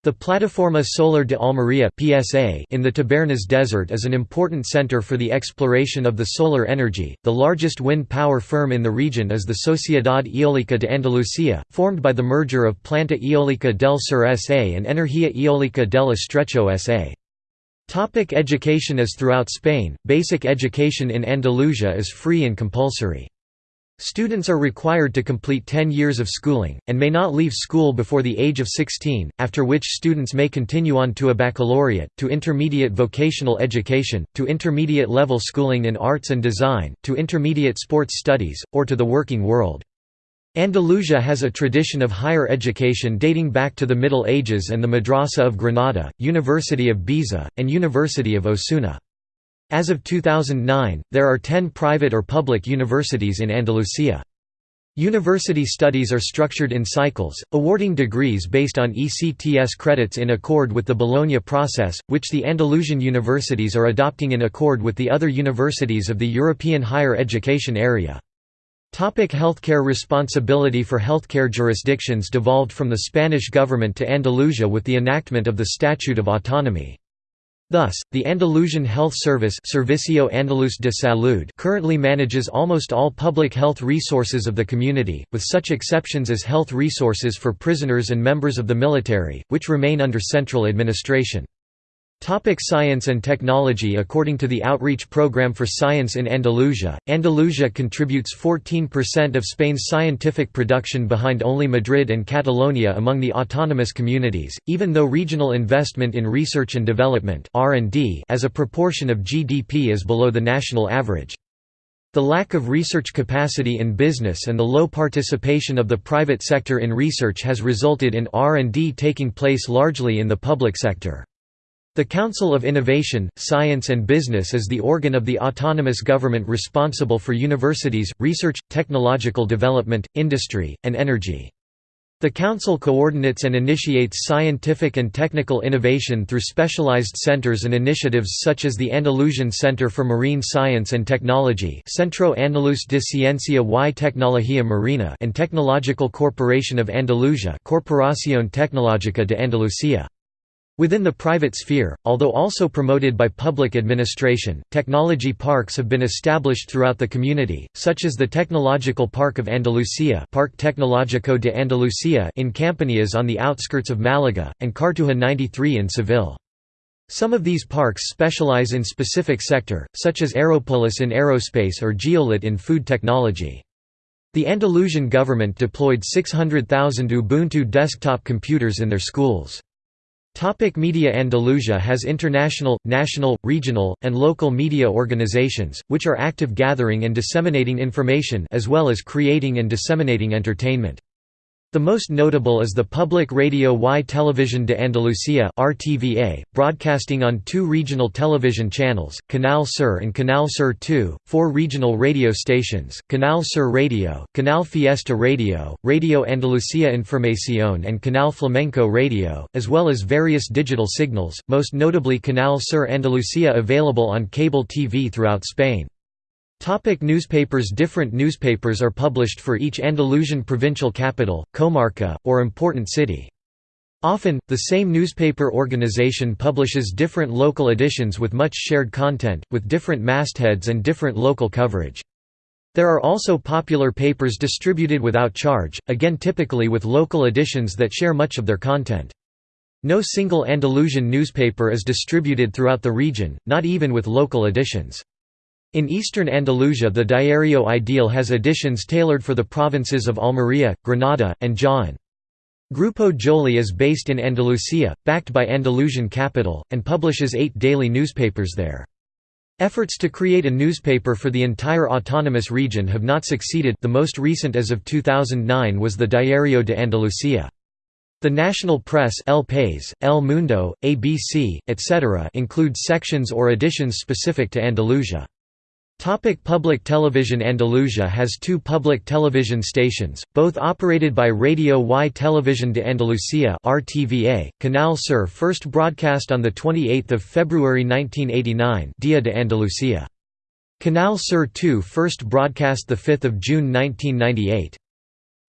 The Plataforma Solar de Almería (PSA) in the Tabernas Desert is an important center for the exploration of the solar energy. The largest wind power firm in the region is the Sociedad Eólica de Andalucía, formed by the merger of Planta Eólica del Sur SA and Energía Eólica del Estrecho SA. Topic education As throughout Spain, basic education in Andalusia is free and compulsory. Students are required to complete 10 years of schooling, and may not leave school before the age of 16, after which students may continue on to a baccalaureate, to intermediate vocational education, to intermediate level schooling in arts and design, to intermediate sports studies, or to the working world. Andalusia has a tradition of higher education dating back to the Middle Ages and the Madrasa of Granada, University of Baeza, and University of Osuna. As of 2009, there are 10 private or public universities in Andalusia. University studies are structured in cycles, awarding degrees based on ECTS credits in accord with the Bologna process, which the Andalusian universities are adopting in accord with the other universities of the European higher education area. Topic healthcare Responsibility for healthcare jurisdictions devolved from the Spanish government to Andalusia with the enactment of the Statute of Autonomy. Thus, the Andalusian Health Service Servicio Andaluz de Salud currently manages almost all public health resources of the community, with such exceptions as health resources for prisoners and members of the military, which remain under central administration. Topic science and technology According to the Outreach Programme for Science in Andalusia, Andalusia contributes 14% of Spain's scientific production behind only Madrid and Catalonia among the autonomous communities, even though regional investment in research and development as a proportion of GDP is below the national average. The lack of research capacity in business and the low participation of the private sector in research has resulted in R&D taking place largely in the public sector. The Council of Innovation, Science and Business is the organ of the autonomous government responsible for universities, research, technological development, industry, and energy. The Council coordinates and initiates scientific and technical innovation through specialized centers and initiatives such as the Andalusian Center for Marine Science and Technology Centro Andaluz de Ciencia y Tecnología Marina and Technological Corporation of Andalusia Corporación Tecnológica de Andalucía. Within the private sphere, although also promoted by public administration, technology parks have been established throughout the community, such as the Technological Park of Andalusia Parque Tecnológico de Andalucía in Campanillas on the outskirts of Malaga, and Cartuja 93 in Seville. Some of these parks specialize in specific sector, such as Aeropolis in aerospace or Geolit in food technology. The Andalusian government deployed 600,000 Ubuntu desktop computers in their schools. Topic media Andalusia has international, national, regional, and local media organizations, which are active gathering and disseminating information as well as creating and disseminating entertainment. The most notable is the public radio Y Televisión de Andalucía (RTVA), broadcasting on two regional television channels, Canal Sur and Canal Sur 2, four regional radio stations, Canal Sur Radio, Canal Fiesta Radio, Radio Andalucía Información and Canal Flamenco Radio, as well as various digital signals, most notably Canal Sur Andalucía available on cable TV throughout Spain. Topic newspapers Different newspapers are published for each Andalusian provincial capital, comarca, or important city. Often, the same newspaper organization publishes different local editions with much shared content, with different mastheads and different local coverage. There are also popular papers distributed without charge, again typically with local editions that share much of their content. No single Andalusian newspaper is distributed throughout the region, not even with local editions. In eastern Andalusia the Diario Ideal has editions tailored for the provinces of Almería, Granada, and Jaén. Grupo Joly is based in Andalusia, backed by Andalusian capital, and publishes eight daily newspapers there. Efforts to create a newspaper for the entire autonomous region have not succeeded the most recent as of 2009 was the Diario de Andalucía. The national press El País, El Mundo, ABC, etc. includes sections or editions specific to Andalusia. Topic public television Andalusia has two public television stations, both operated by Radio y Televisión de Andalucía RTVA, Canal Sur first broadcast on 28 February 1989 Dia de Andalucía. Canal Sur 2 first broadcast 5 June 1998.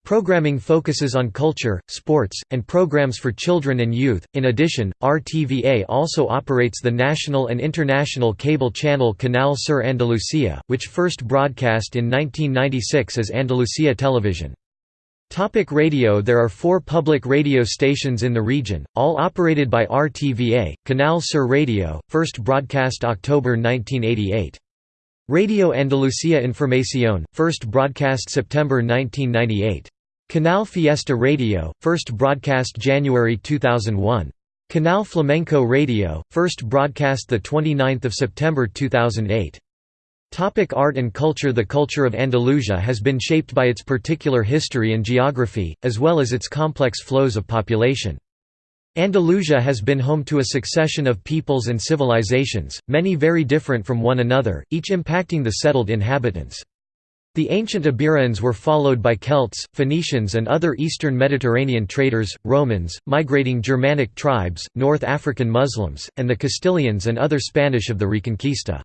Programming focuses on culture, sports, and programs for children and youth. In addition, RTVA also operates the national and international cable channel Canal Sur Andalucía, which first broadcast in 1996 as Andalucía Television. Topic radio There are four public radio stations in the region, all operated by RTVA, Canal Sur Radio, first broadcast October 1988. Radio Andalucía Información, first broadcast September 1998. Canal Fiesta Radio, first broadcast January 2001. Canal Flamenco Radio, first broadcast 29 September 2008. Topic art and culture The culture of Andalusia has been shaped by its particular history and geography, as well as its complex flows of population. Andalusia has been home to a succession of peoples and civilizations, many very different from one another, each impacting the settled inhabitants. The ancient Iberians were followed by Celts, Phoenicians and other eastern Mediterranean traders, Romans, migrating Germanic tribes, North African Muslims, and the Castilians and other Spanish of the Reconquista.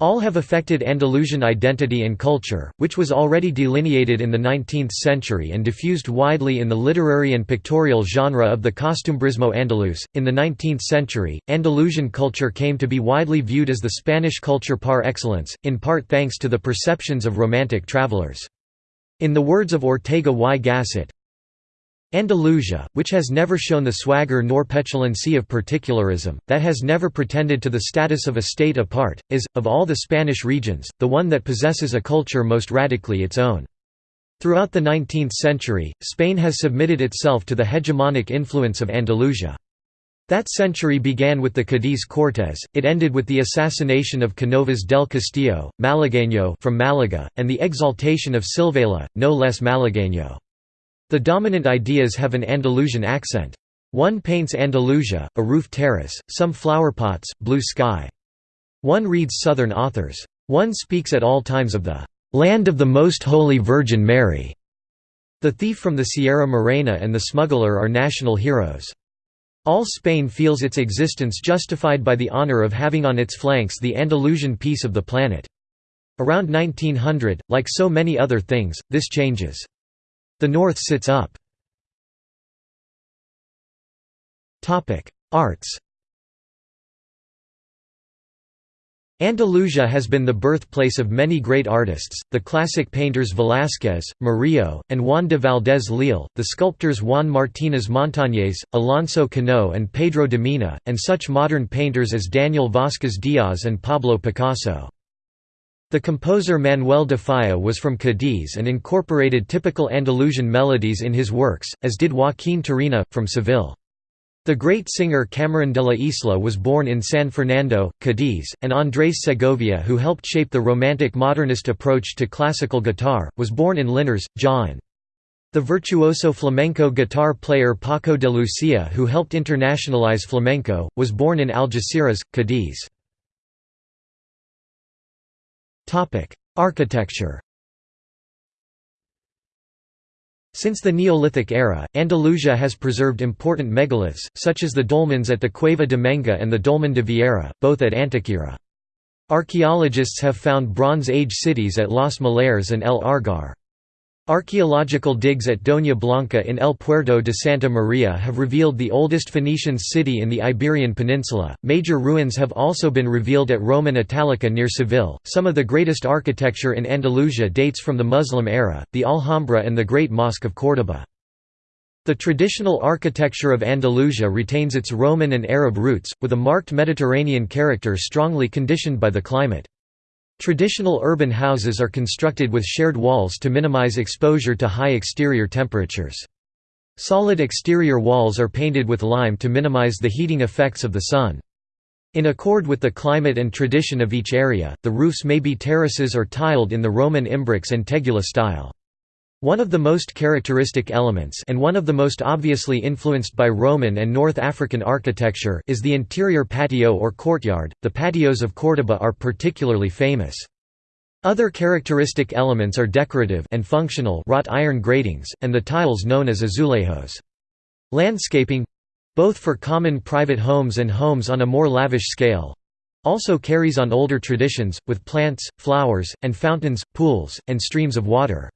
All have affected Andalusian identity and culture, which was already delineated in the 19th century and diffused widely in the literary and pictorial genre of the costumbrismo andaluz. In the 19th century, Andalusian culture came to be widely viewed as the Spanish culture par excellence, in part thanks to the perceptions of Romantic travelers. In the words of Ortega y Gasset, Andalusia, which has never shown the swagger nor petulancy of particularism, that has never pretended to the status of a state apart, is, of all the Spanish regions, the one that possesses a culture most radically its own. Throughout the 19th century, Spain has submitted itself to the hegemonic influence of Andalusia. That century began with the Cadiz Cortes, it ended with the assassination of Canovas del Castillo, Malagueño from Malaga, and the exaltation of Silvela, no less Malagueño. The dominant ideas have an Andalusian accent. One paints Andalusia, a roof terrace, some flowerpots, blue sky. One reads Southern authors. One speaks at all times of the "...land of the Most Holy Virgin Mary." The thief from the Sierra Morena and the smuggler are national heroes. All Spain feels its existence justified by the honor of having on its flanks the Andalusian piece of the planet. Around 1900, like so many other things, this changes. The North sits up. Arts Andalusia has been the birthplace of many great artists, the classic painters Velázquez, Murillo, and Juan de Valdés Leal, the sculptors Juan Martínez Montañés, Alonso Cano and Pedro de Mena, and such modern painters as Daniel Vázquez Diaz and Pablo Picasso. The composer Manuel de Falla was from Cadiz and incorporated typical Andalusian melodies in his works, as did Joaquín Turina, from Seville. The great singer Camarón de la Isla was born in San Fernando, Cadiz, and Andrés Segovia who helped shape the romantic modernist approach to classical guitar, was born in Linares, Jaén. The virtuoso flamenco guitar player Paco de Lucia who helped internationalize flamenco, was born in Algeciras, Cadiz. Architecture Since the Neolithic era, Andalusia has preserved important megaliths, such as the dolmens at the Cueva de Menga and the Dolmen de Viera, both at Antequera. Archaeologists have found Bronze Age cities at Los Millares and El Argar. Archaeological digs at Doña Blanca in El Puerto de Santa Maria have revealed the oldest Phoenician city in the Iberian Peninsula. Major ruins have also been revealed at Roman Italica near Seville. Some of the greatest architecture in Andalusia dates from the Muslim era, the Alhambra and the Great Mosque of Córdoba. The traditional architecture of Andalusia retains its Roman and Arab roots, with a marked Mediterranean character strongly conditioned by the climate. Traditional urban houses are constructed with shared walls to minimize exposure to high exterior temperatures. Solid exterior walls are painted with lime to minimize the heating effects of the sun. In accord with the climate and tradition of each area, the roofs may be terraces or tiled in the Roman imbrex and tegula style. One of the most characteristic elements and one of the most obviously influenced by Roman and North African architecture is the interior patio or courtyard. The patios of Córdoba are particularly famous. Other characteristic elements are decorative and functional wrought iron gratings, and the tiles known as azulejos. Landscaping both for common private homes and homes on a more lavish scale also carries on older traditions, with plants, flowers, and fountains, pools, and streams of water.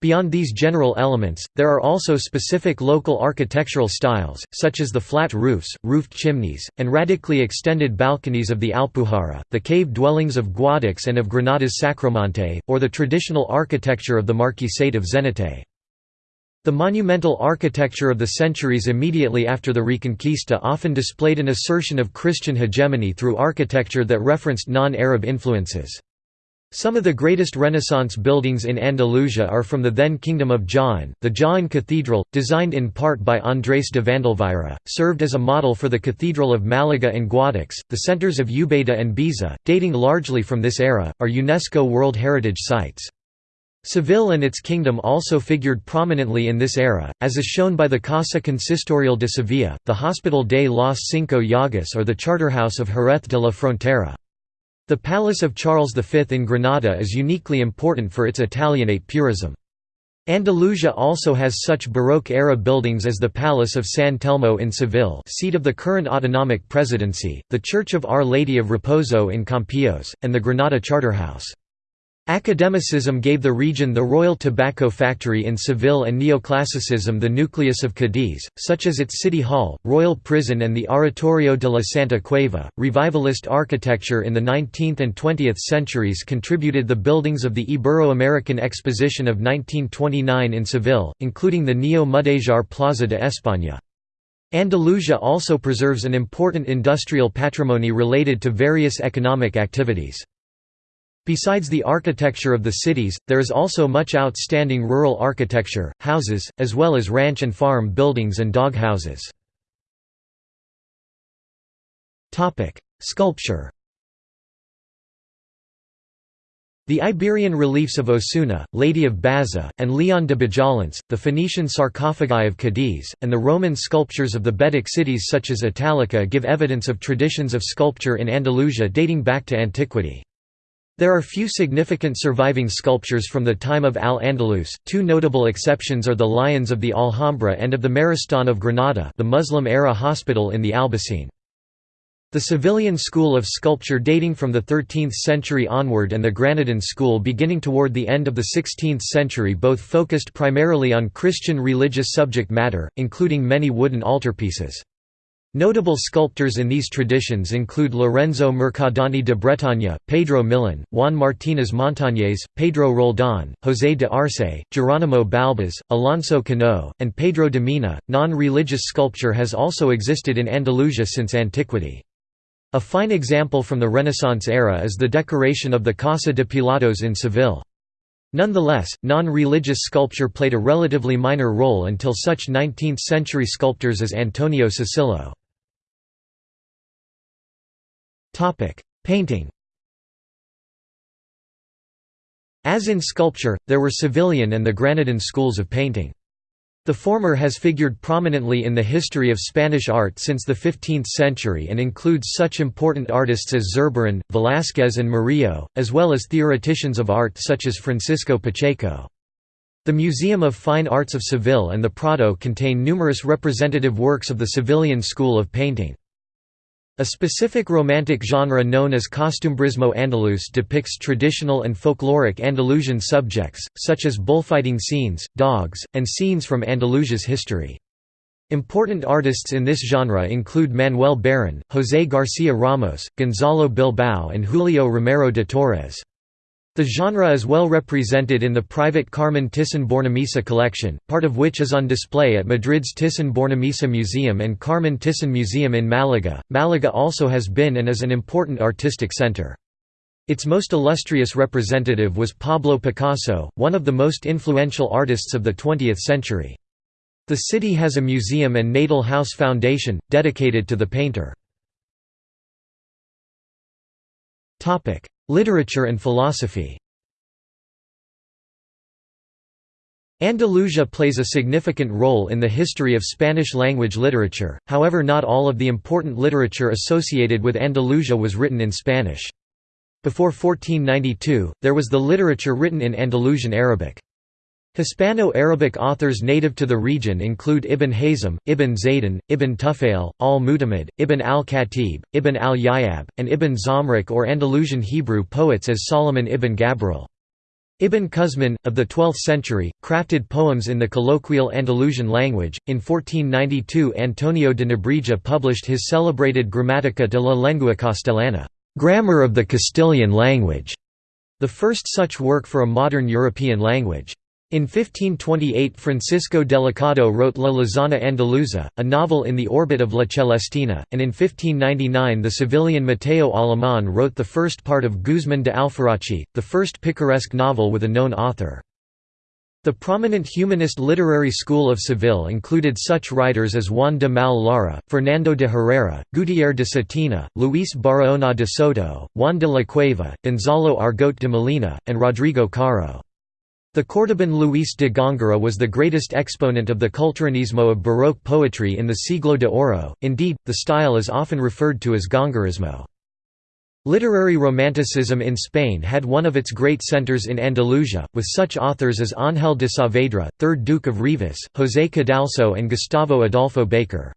Beyond these general elements, there are also specific local architectural styles, such as the flat roofs, roofed chimneys, and radically extended balconies of the Alpujarra, the cave dwellings of Guadix and of Granada's Sacromonte, or the traditional architecture of the Marquisate of Zenete. The monumental architecture of the centuries immediately after the Reconquista often displayed an assertion of Christian hegemony through architecture that referenced non-Arab influences. Some of the greatest Renaissance buildings in Andalusia are from the then Kingdom of Jaén. The Jaén Cathedral, designed in part by Andrés de Vandelvira, served as a model for the Cathedral of Malaga and Guadix. The centers of Ubeda and Baeza, dating largely from this era, are UNESCO World Heritage Sites. Seville and its kingdom also figured prominently in this era, as is shown by the Casa Consistorial de Sevilla, the Hospital de los Cinco Llagas or the Charterhouse of Jerez de la Frontera. The Palace of Charles V in Granada is uniquely important for its Italianate purism. Andalusia also has such Baroque-era buildings as the Palace of San Telmo in Seville seat of the current autonomic presidency, the Church of Our Lady of Reposo in Campillos, and the Granada Charterhouse. Academicism gave the region the Royal Tobacco Factory in Seville and neoclassicism the nucleus of Cadiz, such as its city hall, royal prison and the Oratorio de la Santa Cueva. Revivalist architecture in the 19th and 20th centuries contributed the buildings of the Ibero-American Exposition of 1929 in Seville, including the Neo-Mudéjar Plaza de España. Andalusia also preserves an important industrial patrimony related to various economic activities. Besides the architecture of the cities, there is also much outstanding rural architecture, houses, as well as ranch and farm buildings and dog houses. Sculpture The Iberian reliefs of Osuna, Lady of Baza, and Leon de Bujalance, the Phoenician sarcophagi of Cadiz, and the Roman sculptures of the Betic cities such as Italica give evidence of traditions of sculpture in Andalusia dating back to antiquity. There are few significant surviving sculptures from the time of Al-Andalus, two notable exceptions are the Lions of the Alhambra and of the Maristan of Granada the Muslim-era hospital in the Albaycin. The Sevillian school of sculpture dating from the 13th century onward and the Granadan school beginning toward the end of the 16th century both focused primarily on Christian religious subject matter, including many wooden altarpieces. Notable sculptors in these traditions include Lorenzo Mercadante de Bretagne, Pedro Millán, Juan Martínez Montañés, Pedro Roldán, José de Arce, Geronimo Balbas, Alonso Cano, and Pedro de Mena. Non religious sculpture has also existed in Andalusia since antiquity. A fine example from the Renaissance era is the decoration of the Casa de Pilatos in Seville. Nonetheless, non-religious sculpture played a relatively minor role until such 19th-century sculptors as Antonio Susillo. Painting As in sculpture, there were Sevillian and the Granadan schools of painting. The former has figured prominently in the history of Spanish art since the 15th century and includes such important artists as Zurbarán, Velázquez and Murillo, as well as theoreticians of art such as Francisco Pacheco. The Museum of Fine Arts of Seville and the Prado contain numerous representative works of the Sevillian school of painting. A specific romantic genre known as costumbrismo andaluz depicts traditional and folkloric Andalusian subjects, such as bullfighting scenes, dogs, and scenes from Andalusia's history. Important artists in this genre include Manuel Barron, José García Ramos, Gonzalo Bilbao and Julio Romero de Torres. The genre is well represented in the private Carmen Thyssen-Bornemisza collection, part of which is on display at Madrid's Thyssen-Bornemisza Museum and Carmen Thyssen Museum in Malaga. Malaga also has been and is an important artistic center. Its most illustrious representative was Pablo Picasso, one of the most influential artists of the 20th century. The city has a museum and Natal House Foundation, dedicated to the painter. Literature and philosophy Andalusia plays a significant role in the history of Spanish-language literature, however not all of the important literature associated with Andalusia was written in Spanish. Before 1492, there was the literature written in Andalusian Arabic. Hispano-Arabic authors native to the region include Ibn Hazm, Ibn Zaydun, Ibn Tufail, al-Mu'tamid, Ibn al-Khatib, Ibn al-Yayyab, and Ibn Zamrak or Andalusian Hebrew poets as Solomon ibn Gabirol. Ibn Quzman, of the 12th century, crafted poems in the colloquial Andalusian language. In 1492, Antonio de Nebrija published his celebrated Gramática de la Lengua Castellana, Grammar of the Castilian Language, the first such work for a modern European language. In 1528 Francisco Delicado wrote La Lozana Andaluza, a novel in the orbit of La Celestina, and in 1599 the Sevillian Mateo Alemán wrote the first part of Guzmán de Alfarache, the first picaresque novel with a known author. The prominent humanist literary school of Seville included such writers as Juan de Mal Lara, Fernando de Herrera, Gutiérrez de Cetina, Luis Barahona de Soto, Juan de la Cueva, Gonzalo Argote de Molina, and Rodrigo Caro. The Córdoban Luis de Góngora was the greatest exponent of the culteranismo of Baroque poetry in the Siglo de Oro, indeed, the style is often referred to as Góngorismo. Literary Romanticism in Spain had one of its great centres in Andalusia, with such authors as Ángel de Saavedra, 3rd Duke of Rivas, José Cadalso and Gustavo Adolfo Bécquer.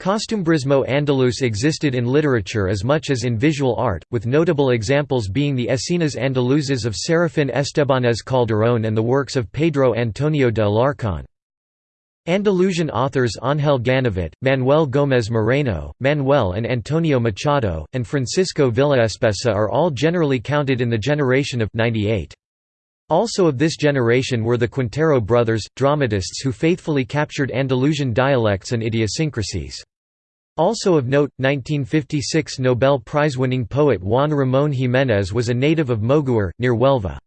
Costumbrismo andaluz existed in literature as much as in visual art, with notable examples being the Escenas andaluzas of Serafín Estebanez Calderón and the works of Pedro Antonio de Alarcón. Andalusian authors Ángel Ganivet, Manuel Gómez Moreno, Manuel and Antonio Machado, and Francisco Villaespesa are all generally counted in the generation of 98. Also of this generation were the Quintero brothers, dramatists who faithfully captured Andalusian dialects and idiosyncrasies. Also of note, 1956 Nobel Prize-winning poet Juan Ramón Jiménez was a native of Moguer, near Huelva.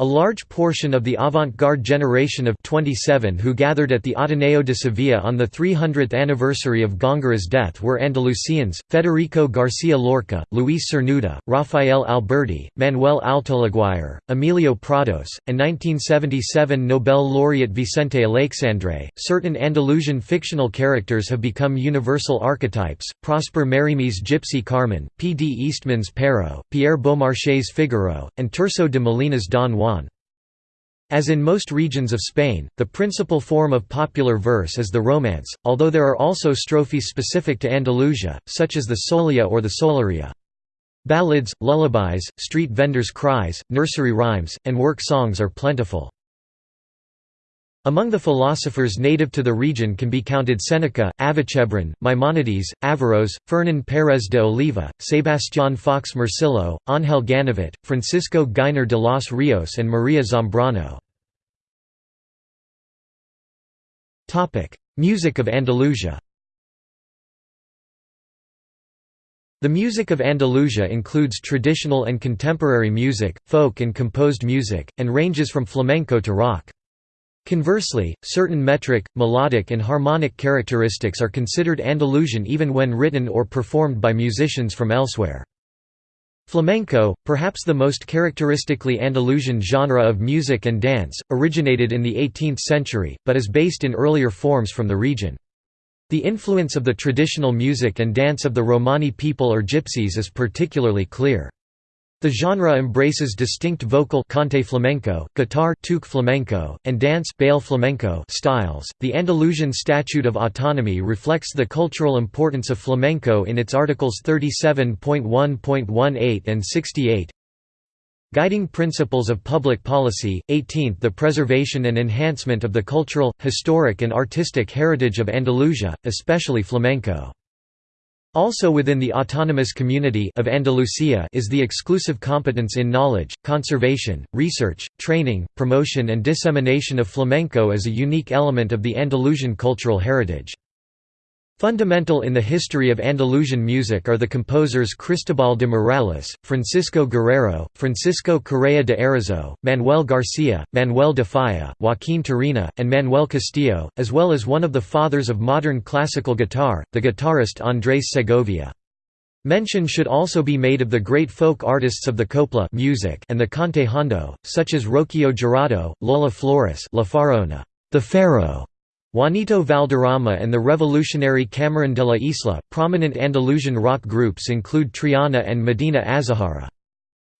A large portion of the avant-garde generation of 27 who gathered at the Ateneo de Sevilla on the 300th anniversary of Góngora's death were Andalusians, Federico García Lorca, Luis Cernuda, Rafael Alberti, Manuel Altolaguirre, Emilio Prados, and 1977 Nobel laureate Vicente Aleixandre. Certain Andalusian fictional characters have become universal archetypes, Prosper Mérimée's Gypsy Carmen, P. D. Eastman's Pero, Pierre Beaumarchais's Figaro, and Tirso de Molina's Don Juan. As in most regions of Spain, the principal form of popular verse is the romance, although there are also strophes specific to Andalusia, such as the soleá or the soleariya. Ballads, lullabies, street vendors' cries, nursery rhymes, and work songs are plentiful. Among the philosophers native to the region can be counted Seneca, Avicebron, Maimonides, Averroes, Fernán Pérez de Oliva, Sebastián Fox Morcillo, Ángel Ganivet, Francisco Giner de los Rios and Maria Zambrano. Music of Andalusia The music of Andalusia includes traditional and contemporary music, folk and composed music, and ranges from flamenco to rock. Conversely, certain metric, melodic and harmonic characteristics are considered Andalusian even when written or performed by musicians from elsewhere. Flamenco, perhaps the most characteristically Andalusian genre of music and dance, originated in the 18th century, but is based in earlier forms from the region. The influence of the traditional music and dance of the Romani people or Gypsies is particularly clear. The genre embraces distinct vocal cante flamenco, guitar toque flamenco, and dance baile flamenco styles. The Andalusian Statute of Autonomy reflects the cultural importance of flamenco in its articles 37.1.18 and 68. Guiding Principles of Public Policy, 18th The preservation and enhancement of the cultural, historic and artistic heritage of Andalusia, especially flamenco. Also within the autonomous community of Andalusia is the exclusive competence in knowledge, conservation, research, training, promotion and dissemination of flamenco as a unique element of the Andalusian cultural heritage. Fundamental in the history of Andalusian music are the composers Cristobal de Morales, Francisco Guerrero, Francisco Correa de Arauzo, Manuel Garcia, Manuel de Falla, Joaquín Turina, and Manuel Castillo, as well as one of the fathers of modern classical guitar, the guitarist Andrés Segovia. Mention should also be made of the great folk artists of the copla music and the cante hondo, such as Rocio Jurado, Lola Flores La Faraona, the Pharaoh, Juanito Valderrama and the revolutionary Camarón de la Isla. Prominent Andalusian rock groups include Triana and Medina Azahara.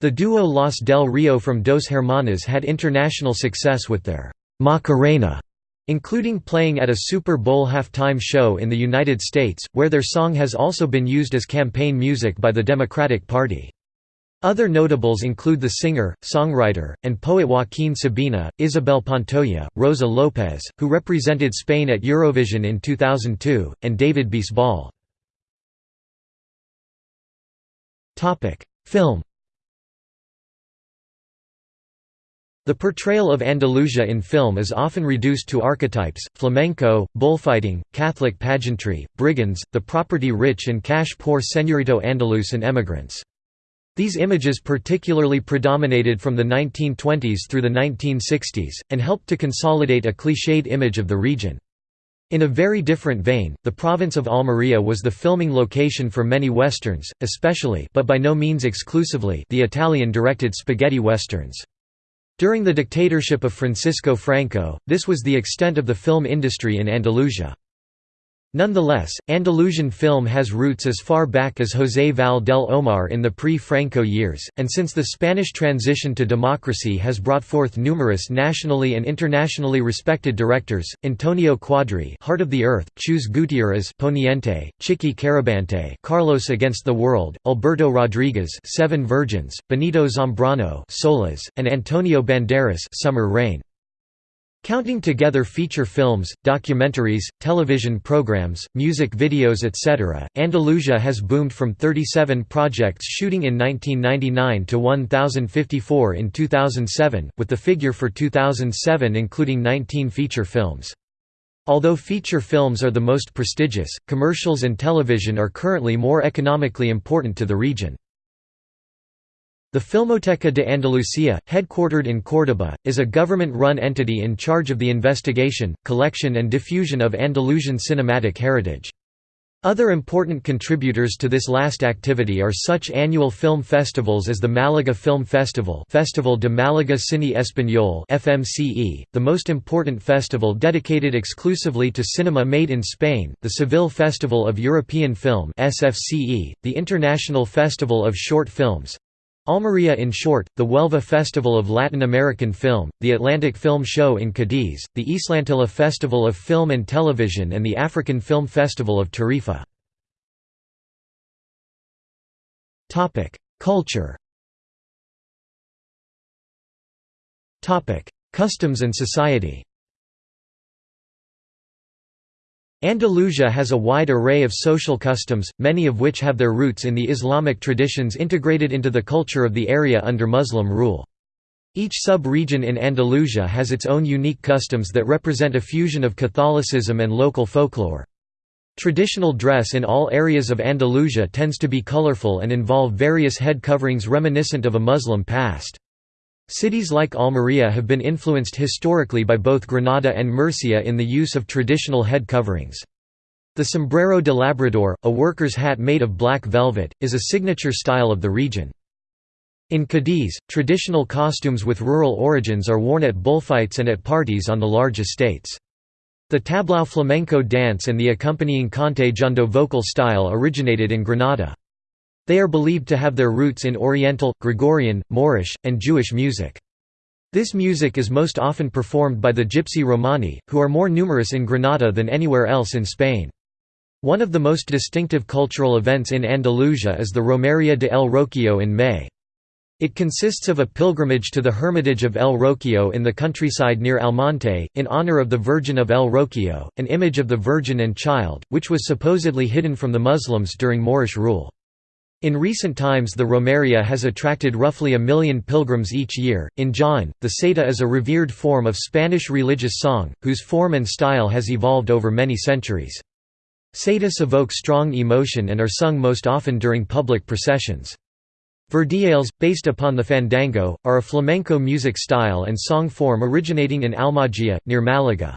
The duo Los del Rio from Dos Hermanas had international success with their Macarena, including playing at a Super Bowl halftime show in the United States, where their song has also been used as campaign music by the Democratic Party. Other notables include the singer, songwriter, and poet Joaquín Sabina, Isabel Pantoja, Rosa López, who represented Spain at Eurovision in 2002, and David Bisbal. Film The portrayal of Andalusia in film is often reduced to archetypes, flamenco, bullfighting, Catholic pageantry, brigands, the property-rich and cash-poor señorito Andalusian emigrants. These images particularly predominated from the 1920s through the 1960s, and helped to consolidate a cliched image of the region. In a very different vein, the province of Almería was the filming location for many westerns, especially but by no means exclusively the Italian-directed spaghetti westerns. During the dictatorship of Francisco Franco, this was the extent of the film industry in Andalusia. Nonetheless, Andalusian film has roots as far back as José Val del Omar in the pre-Franco years, and since the Spanish transition to democracy has brought forth numerous nationally and internationally respected directors, Antonio Cuadri Heart of the Earth, Chus Gutiérrez Poniente, Chiqui Carabante Carlos Against the World, Alberto Rodriguez Seven Virgins, Benito Zambrano Solas, and Antonio Banderas Summer Rain. Counting together feature films, documentaries, television programs, music videos etc., Andalusia has boomed from 37 projects shooting in 1999 to 1,054 in 2007, with the figure for 2007 including 19 feature films. Although feature films are the most prestigious, commercials and television are currently more economically important to the region. The Filmoteca de Andalucía, headquartered in Córdoba, is a government-run entity in charge of the investigation, collection and diffusion of Andalusian cinematic heritage. Other important contributors to this last activity are such annual film festivals as the Malaga Film Festival Festival de Málaga Cine Español FMCE, the most important festival dedicated exclusively to cinema made in Spain, the Seville Festival of European Film SFCE, the International Festival of Short Films, Almería in short, the Huelva Festival of Latin American Film, the Atlantic Film Show in Cadiz, the Islantilla Festival of Film and Television and the African Film Festival of Tarifa. Culture Customs and society Andalusia has a wide array of social customs, many of which have their roots in the Islamic traditions integrated into the culture of the area under Muslim rule. Each sub-region in Andalusia has its own unique customs that represent a fusion of Catholicism and local folklore. Traditional dress in all areas of Andalusia tends to be colorful and involve various head coverings reminiscent of a Muslim past. Cities like Almería have been influenced historically by both Granada and Murcia in the use of traditional head coverings. The sombrero de labrador, a worker's hat made of black velvet, is a signature style of the region. In Cadiz, traditional costumes with rural origins are worn at bullfights and at parties on the large estates. The tablao flamenco dance and the accompanying cante jondo vocal style originated in Granada. They are believed to have their roots in Oriental, Gregorian, Moorish, and Jewish music. This music is most often performed by the Gypsy Romani, who are more numerous in Granada than anywhere else in Spain. One of the most distinctive cultural events in Andalusia is the Romería de El Rocío in May. It consists of a pilgrimage to the hermitage of El Rocío in the countryside near Almonte, in honor of the Virgin of El Rocío, an image of the Virgin and Child, which was supposedly hidden from the Muslims during Moorish rule. In recent times the Romeria has attracted roughly a million pilgrims each year. In Jaén, the saeta is a revered form of Spanish religious song, whose form and style has evolved over many centuries. Saetas evoke strong emotion and are sung most often during public processions. Verdiales, based upon the fandango, are a flamenco music style and song form originating in Almogía, near Malaga.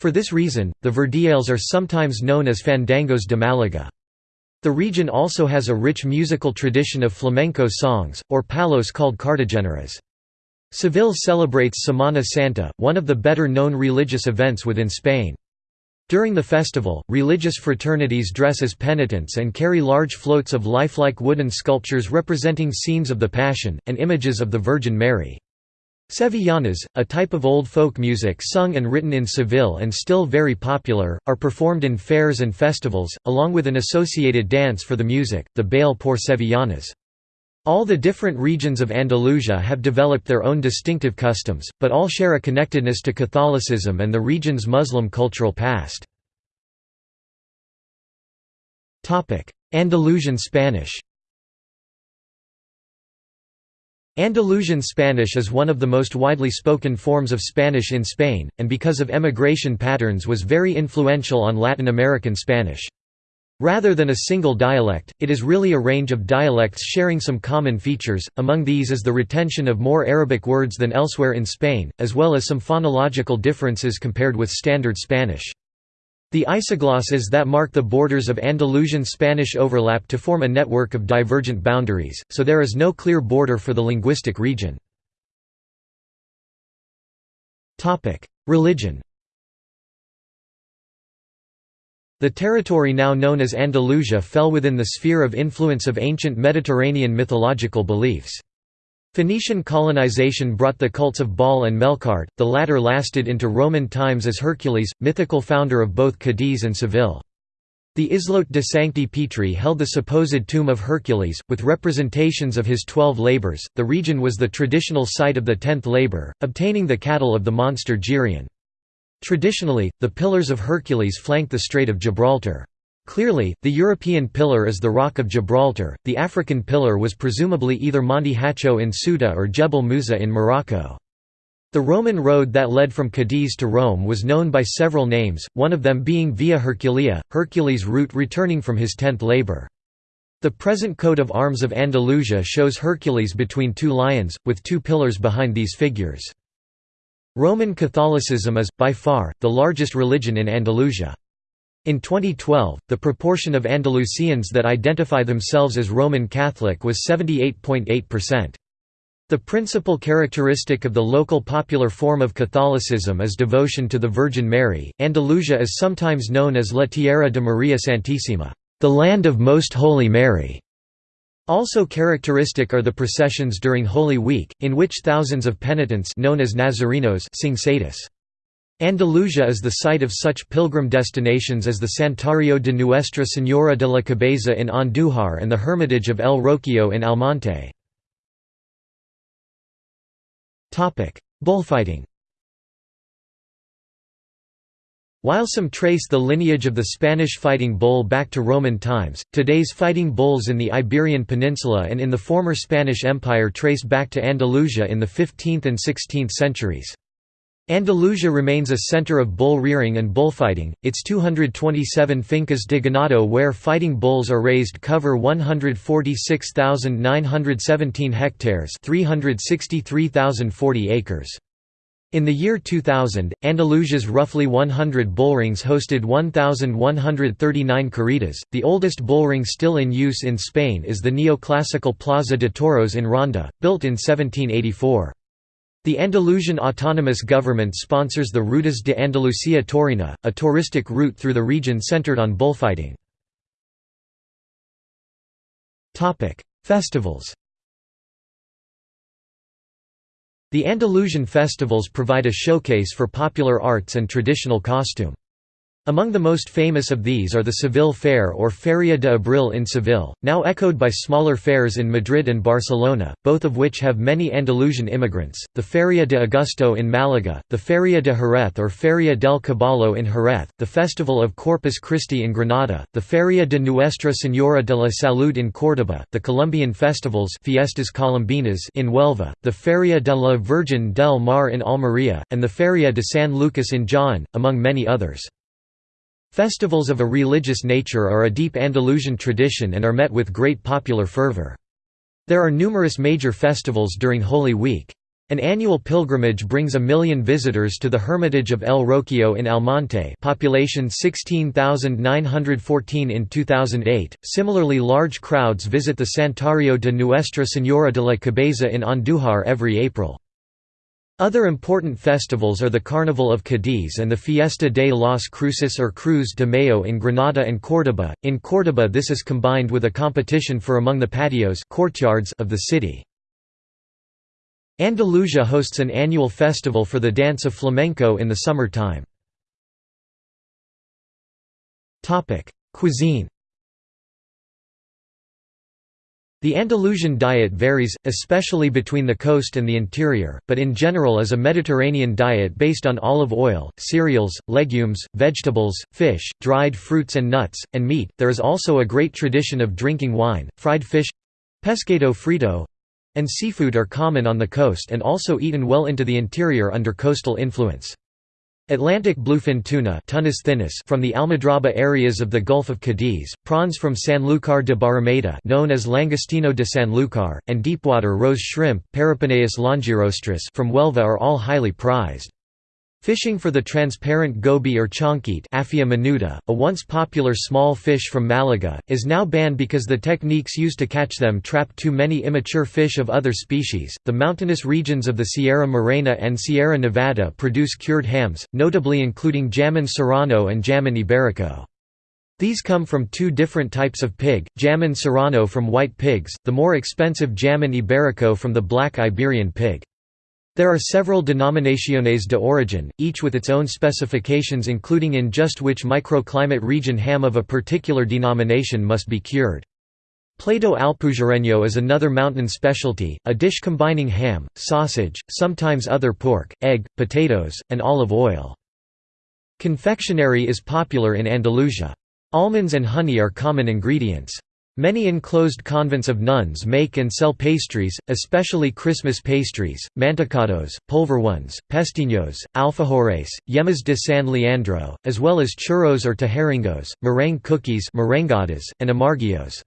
For this reason, the Verdiales are sometimes known as fandangos de Malaga. The region also has a rich musical tradition of flamenco songs, or palos called cartageneras. Seville celebrates Semana Santa, one of the better-known religious events within Spain. During the festival, religious fraternities dress as penitents and carry large floats of lifelike wooden sculptures representing scenes of the Passion, and images of the Virgin Mary. Sevillanas, a type of old folk music sung and written in Seville and still very popular, are performed in fairs and festivals, along with an associated dance for the music, the baile por Sevillanas. All the different regions of Andalusia have developed their own distinctive customs, but all share a connectedness to Catholicism and the region's Muslim cultural past. Andalusian Spanish Andalusian Spanish is one of the most widely spoken forms of Spanish in Spain, and because of emigration patterns was very influential on Latin American Spanish. Rather than a single dialect, it is really a range of dialects sharing some common features, among these is the retention of more Arabic words than elsewhere in Spain, as well as some phonological differences compared with Standard Spanish. The isoglosses that mark the borders of Andalusian Spanish overlap to form a network of divergent boundaries, so there is no clear border for the linguistic region. Religion The territory now known as Andalusia fell within the sphere of influence of ancient Mediterranean mythological beliefs. Phoenician colonization brought the cults of Baal and Melkart, the latter lasted into Roman times as Hercules, mythical founder of both Cadiz and Seville. The Islote de Sancti Petri held the supposed tomb of Hercules, with representations of his twelve labors. The region was the traditional site of the tenth labor, obtaining the cattle of the monster Geryon. Traditionally, the Pillars of Hercules flanked the Strait of Gibraltar. Clearly, the European pillar is the Rock of Gibraltar, the African pillar was presumably either Monte Hacho in Ceuta or Jebel Musa in Morocco. The Roman road that led from Cadiz to Rome was known by several names, one of them being Via Herculea, Hercules' route returning from his tenth labor. The present coat of arms of Andalusia shows Hercules between two lions, with two pillars behind these figures. Roman Catholicism is, by far, the largest religion in Andalusia. In 2012, the proportion of Andalusians that identify themselves as Roman Catholic was 78.8%. The principal characteristic of the local popular form of Catholicism is devotion to the Virgin Mary. Andalusia is sometimes known as La Tierra de Maria Santísima, the land of Most Holy Mary. Also characteristic are the processions during Holy Week, in which thousands of penitents known as Nazarenos sing saetas. Andalusia is the site of such pilgrim destinations as the Santuario de Nuestra Señora de la Cabeza in Andújar and the Hermitage of El Rocio in Almonte. Bullfighting While some trace the lineage of the Spanish fighting bull back to Roman times, today's fighting bulls in the Iberian Peninsula and in the former Spanish Empire trace back to Andalusia in the 15th and 16th centuries. Andalusia remains a center of bull rearing and bullfighting. Its 227 fincas de ganado where fighting bulls are raised cover 146,917 hectares, 363,040 acres. In the year 2000, Andalusia's roughly 100 bullrings hosted 1,139 corridas. The oldest bullring still in use in Spain is the neoclassical Plaza de Toros in Ronda, built in 1784. The Andalusian autonomous government sponsors the Rutas de Andalucía Taurina, a touristic route through the region centered on bullfighting. Festivals The Andalusian festivals provide a showcase for popular arts and traditional costume. Among the most famous of these are the Seville Fair or Feria de Abril in Seville, now echoed by smaller fairs in Madrid and Barcelona, both of which have many Andalusian immigrants, the Feria de Agosto in Malaga, the Feria de Jerez or Feria del Caballo in Jerez, the Festival of Corpus Christi in Granada, the Feria de Nuestra Señora de la Salud in Córdoba, the Colombian festivals Fiestas Colombinas in Huelva, the Feria de la Virgen del Mar in Almería, and the Feria de San Lucas in Jaén, among many others. Festivals of a religious nature are a deep Andalusian tradition and are met with great popular fervor. There are numerous major festivals during Holy Week. An annual pilgrimage brings a million visitors to the Hermitage of El Rocio in Almonte population 16,914 in 2008. Similarly large crowds visit the Santuario de Nuestra Señora de la Cabeza in Andújar every April. Other important festivals are the Carnival of Cadiz and the Fiesta de las Cruces or Cruz de Mayo in Granada and Córdoba. In Córdoba this is combined with a competition for among the patios courtyards of the city. Andalusia hosts an annual festival for the dance of flamenco in the summer time. Cuisine The Andalusian diet varies, especially between the coast and the interior, but in general is a Mediterranean diet based on olive oil, cereals, legumes, vegetables, fish, dried fruits and nuts, and meat. There is also a great tradition of drinking wine, fried fish pescado frito and seafood are common on the coast and also eaten well into the interior under coastal influence. Atlantic bluefin tuna from the Almadraba areas of the Gulf of Cadiz, prawns from Sanlúcar de Barrameda known as Langostino de Sanlúcar, and deepwater rose shrimp longirostris from Huelva are all highly prized. Fishing for the transparent goby or chonquite Aphia menuda, a once popular small fish from Malaga, is now banned because the techniques used to catch them trap too many immature fish of other species. The mountainous regions of the Sierra Morena and Sierra Nevada produce cured hams, notably including jamon serrano and jamon iberico. These come from two different types of pig, Jamon serrano from white pigs, the more expensive Jamon iberico from the black Iberian pig. There are several denominaciones de origin, each with its own specifications including in just which microclimate region ham of a particular denomination must be cured. Plato alpujarreño is another mountain specialty, a dish combining ham, sausage, sometimes other pork, egg, potatoes, and olive oil. Confectionery is popular in Andalusia. Almonds and honey are common ingredients. Many enclosed convents of nuns make and sell pastries, especially Christmas pastries, mantecados, polvorones, pestiños, alfajores, yemas de San Leandro, as well as churros or tejeringos, meringue cookies and amarguillos.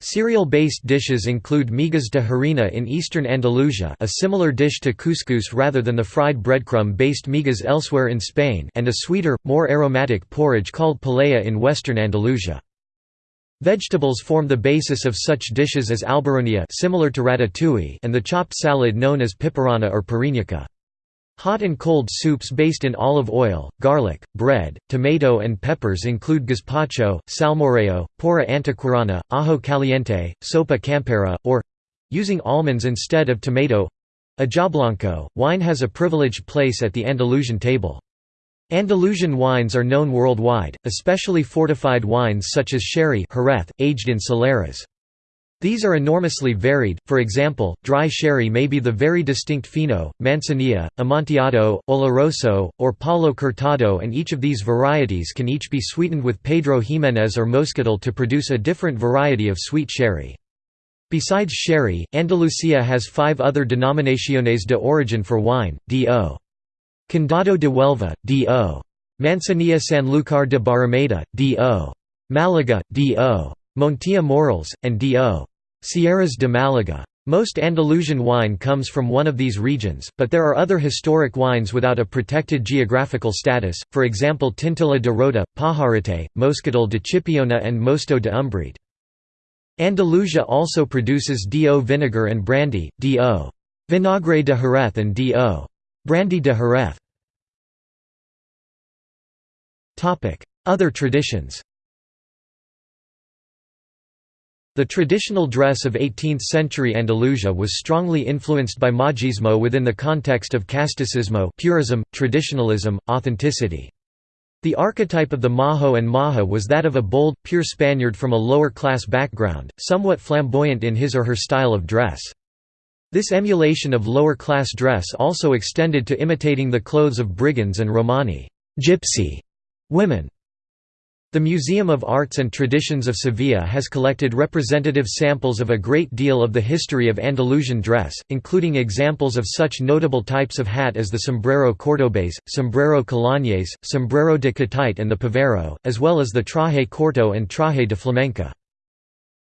Cereal-based dishes include migas de harina in eastern Andalusia a similar dish to couscous rather than the fried breadcrumb-based migas elsewhere in Spain and a sweeter, more aromatic porridge called poleá in western Andalusia. Vegetables form the basis of such dishes as alboronía similar to ratatouille and the chopped salad known as pipirrana or piriñaca. Hot and cold soups based in olive oil, garlic, bread, tomato and peppers include gazpacho, salmorejo, porra antequerana, ajo caliente, sopa campera, or—using almonds instead of tomato—ajo blanco. Wine has a privileged place at the Andalusian table. Andalusian wines are known worldwide, especially fortified wines such as sherry Jerez, aged in Soleras. These are enormously varied, for example, dry sherry may be the very distinct Fino, Manzanilla, Amontillado, Oloroso, or Palo Cortado and each of these varieties can each be sweetened with Pedro Ximénez or Moscatel to produce a different variety of sweet sherry. Besides sherry, Andalusia has five other denominaciones de origin for wine, D.O. Condado de Huelva, D.O. Manzanilla Sanlúcar de Barrameda, D.O. Malaga, D.O. Montilla Moriles, and D.O. Sierras de Malaga. Most Andalusian wine comes from one of these regions, but there are other historic wines without a protected geographical status, for example Tintilla de Rota, Pajarete, Moscatel de Chipiona and Mosto de Umbrete. Andalusia also produces D.O. vinegar and brandy, D.O. Vinagre de Jerez and D.O. Brandy de Jerez. Other traditions The traditional dress of 18th-century Andalusia was strongly influenced by Majismo within the context of casticismo purism, traditionalism, authenticity. The archetype of the Majo and Maja was that of a bold, pure Spaniard from a lower-class background, somewhat flamboyant in his or her style of dress. This emulation of lower-class dress also extended to imitating the clothes of brigands and Romani gypsy women. The Museum of Arts and Traditions of Sevilla has collected representative samples of a great deal of the history of Andalusian dress, including examples of such notable types of hat as the sombrero cordobés, sombrero calañés, sombrero de catite and the pavero, as well as the traje corto and traje de flamenca.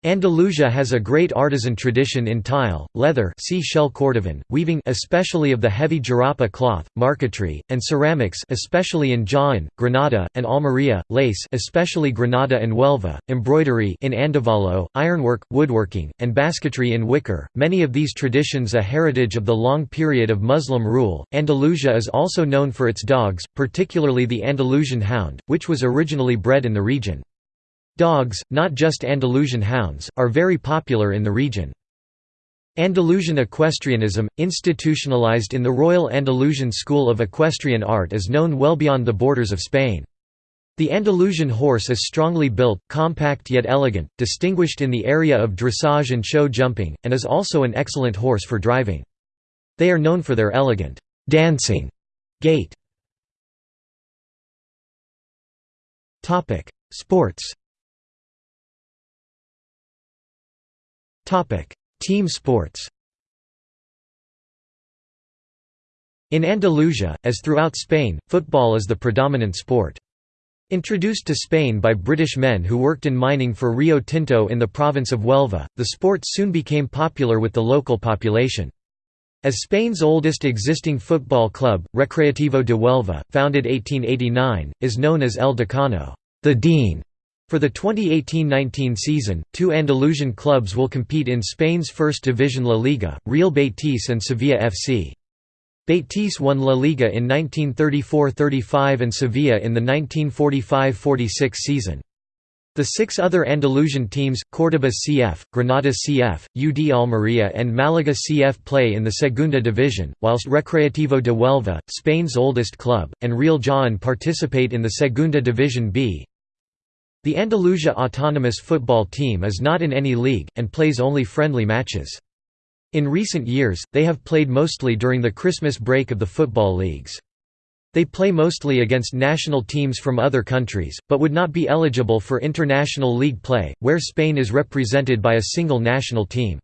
Andalusia has a great artisan tradition in tile, leather see shell Cordovan, weaving especially of the heavy jarapa cloth, marquetry, and ceramics especially in Jaén, Granada, and Almería, lace especially Granada and Huelva, embroidery in Andévalo, ironwork, woodworking, and basketry in wicker, many of these traditions a heritage of the long period of Muslim rule. Andalusia is also known for its dogs, particularly the Andalusian hound, which was originally bred in the region. Dogs, not just Andalusian hounds, are very popular in the region. Andalusian equestrianism, institutionalized in the Royal Andalusian School of Equestrian Art is known well beyond the borders of Spain. The Andalusian horse is strongly built, compact yet elegant, distinguished in the area of dressage and show jumping, and is also an excellent horse for driving. They are known for their elegant, dancing gait. Sports Team sports In Andalusia, as throughout Spain, football is the predominant sport. Introduced to Spain by British men who worked in mining for Rio Tinto in the province of Huelva, the sport soon became popular with the local population. As Spain's oldest existing football club, Recreativo de Huelva, founded 1889, is known as El Decano the Dean", for the 2018–19 season, two Andalusian clubs will compete in Spain's First Division La Liga, Real Betis and Sevilla FC. Betis won La Liga in 1934–35 and Sevilla in the 1945–46 season. The six other Andalusian teams, Córdoba CF, Granada CF, UD Almería and Málaga CF play in the Segunda Division, whilst Recreativo de Huelva, Spain's oldest club, and Real Jaén participate in the Segunda Division B. The Andalusia autonomous football team is not in any league, and plays only friendly matches. In recent years, they have played mostly during the Christmas break of the football leagues. They play mostly against national teams from other countries, but would not be eligible for international league play, where Spain is represented by a single national team.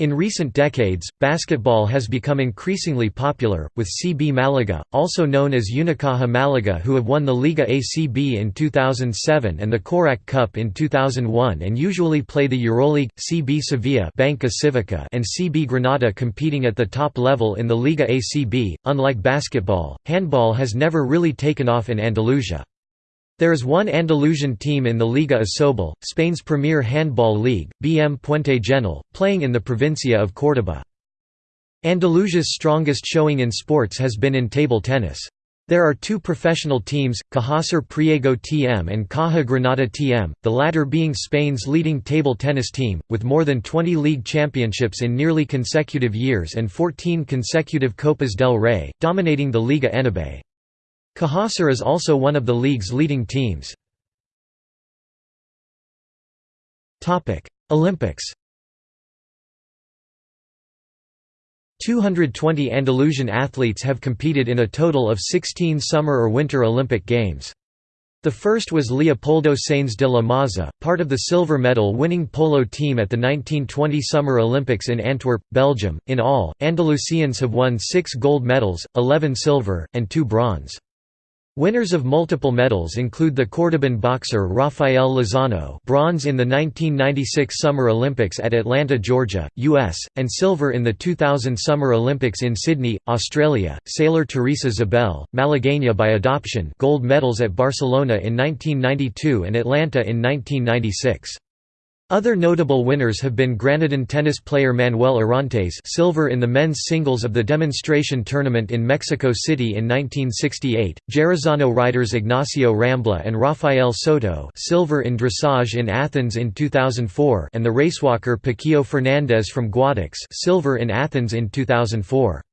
In recent decades, basketball has become increasingly popular, with CB Malaga, also known as Unicaja Malaga who have won the Liga ACB in 2007 and the Korac Cup in 2001 and usually play the Euroleague, CB Sevilla Banca Civica and CB Granada competing at the top level in the Liga ACB. Unlike basketball, handball has never really taken off in Andalusia. There is one Andalusian team in the Liga Asobal, Spain's premier handball league, BM Puente Genil, playing in the provincia of Córdoba. Andalusia's strongest showing in sports has been in table tennis. There are two professional teams, Cajasur Priego TM and Caja Granada TM, the latter being Spain's leading table tennis team, with more than 20 league championships in nearly consecutive years and 14 consecutive Copas del Rey, dominating the Liga ANAB. Cajasur is also one of the league's leading teams. Olympics 220 Andalusian athletes have competed in a total of 16 Summer or Winter Olympic Games. The first was Leopoldo Sáenz de la Maza, part of the silver medal winning polo team at the 1920 Summer Olympics in Antwerp, Belgium. In all, Andalusians have won six gold medals, 11 silver, and two bronze. Winners of multiple medals include the Cordoban boxer Rafael Lozano bronze in the 1996 Summer Olympics at Atlanta, Georgia, U.S., and silver in the 2000 Summer Olympics in Sydney, Australia, sailor Theresa Zabell, Malagueña by adoption gold medals at Barcelona in 1992 and Atlanta in 1996. Other notable winners have been Granadan tennis player Manuel Orantes silver in the men's singles of the demonstration tournament in Mexico City in 1968, Jerezano riders Ignacio Rambla and Rafael Soto silver in dressage in Athens in 2004 and the racewalker Paquillo Fernandez from Guadix silver in Athens in 2004.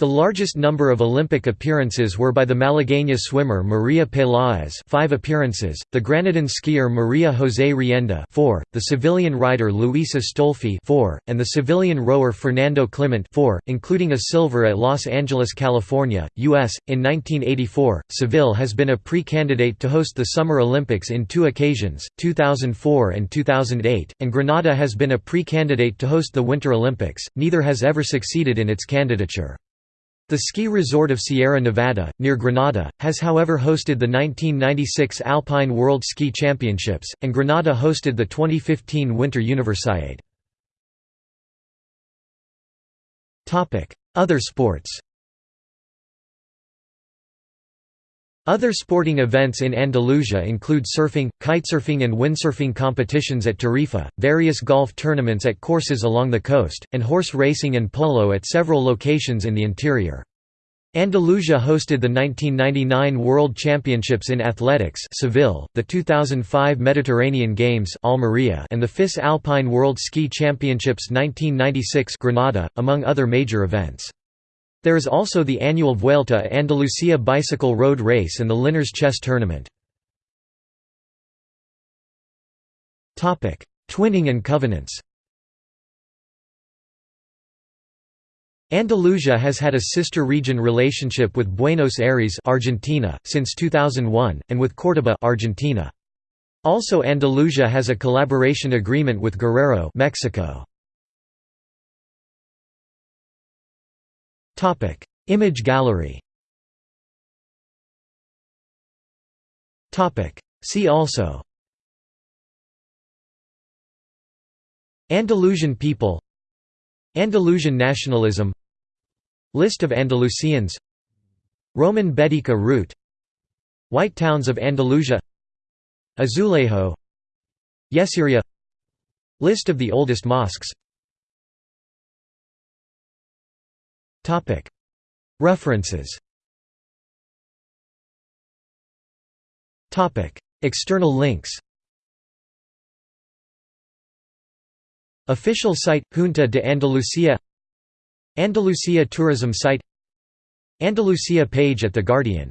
The largest number of Olympic appearances were by the Malagueña swimmer Maria Peláez 5 appearances, the Granadan skier Maria José Rienda 4, the Sevillian rider Luis Astolfi 4, and the Sevillian rower Fernando Climent 4, including a silver at Los Angeles, California, U.S. In 1984, Seville has been a pre-candidate to host the Summer Olympics in two occasions, 2004 and 2008, and Granada has been a pre-candidate to host the Winter Olympics, neither has ever succeeded in its candidature. The ski resort of Sierra Nevada, near Granada, has however hosted the 1996 Alpine World Ski Championships, and Granada hosted the 2015 Winter Universiade. Other sports Other sporting events in Andalusia include surfing, kitesurfing and windsurfing competitions at Tarifa, various golf tournaments at courses along the coast, and horse racing and polo at several locations in the interior. Andalusia hosted the 1999 World Championships in Athletics Seville, the 2005 Mediterranean Games Almería and the FIS Alpine World Ski Championships 1996 Granada, among other major events. There is also the annual Vuelta a Andalucía bicycle road race and the Linares Chess Tournament. Twinning and covenants Andalusia has had a sister region relationship with Buenos Aires Argentina, since 2001, and with Córdoba Argentina. Also Andalusia has a collaboration agreement with Guerrero Mexico. Topic: Image gallery. Topic: See also. Andalusian people. Andalusian nationalism. List of Andalusians. Roman Baetica route. White towns of Andalusia. Azulejo. Yesería List of the oldest mosques References. External links. Official site – Junta de Andalucía. Andalucía tourism site. Andalucía page at The Guardian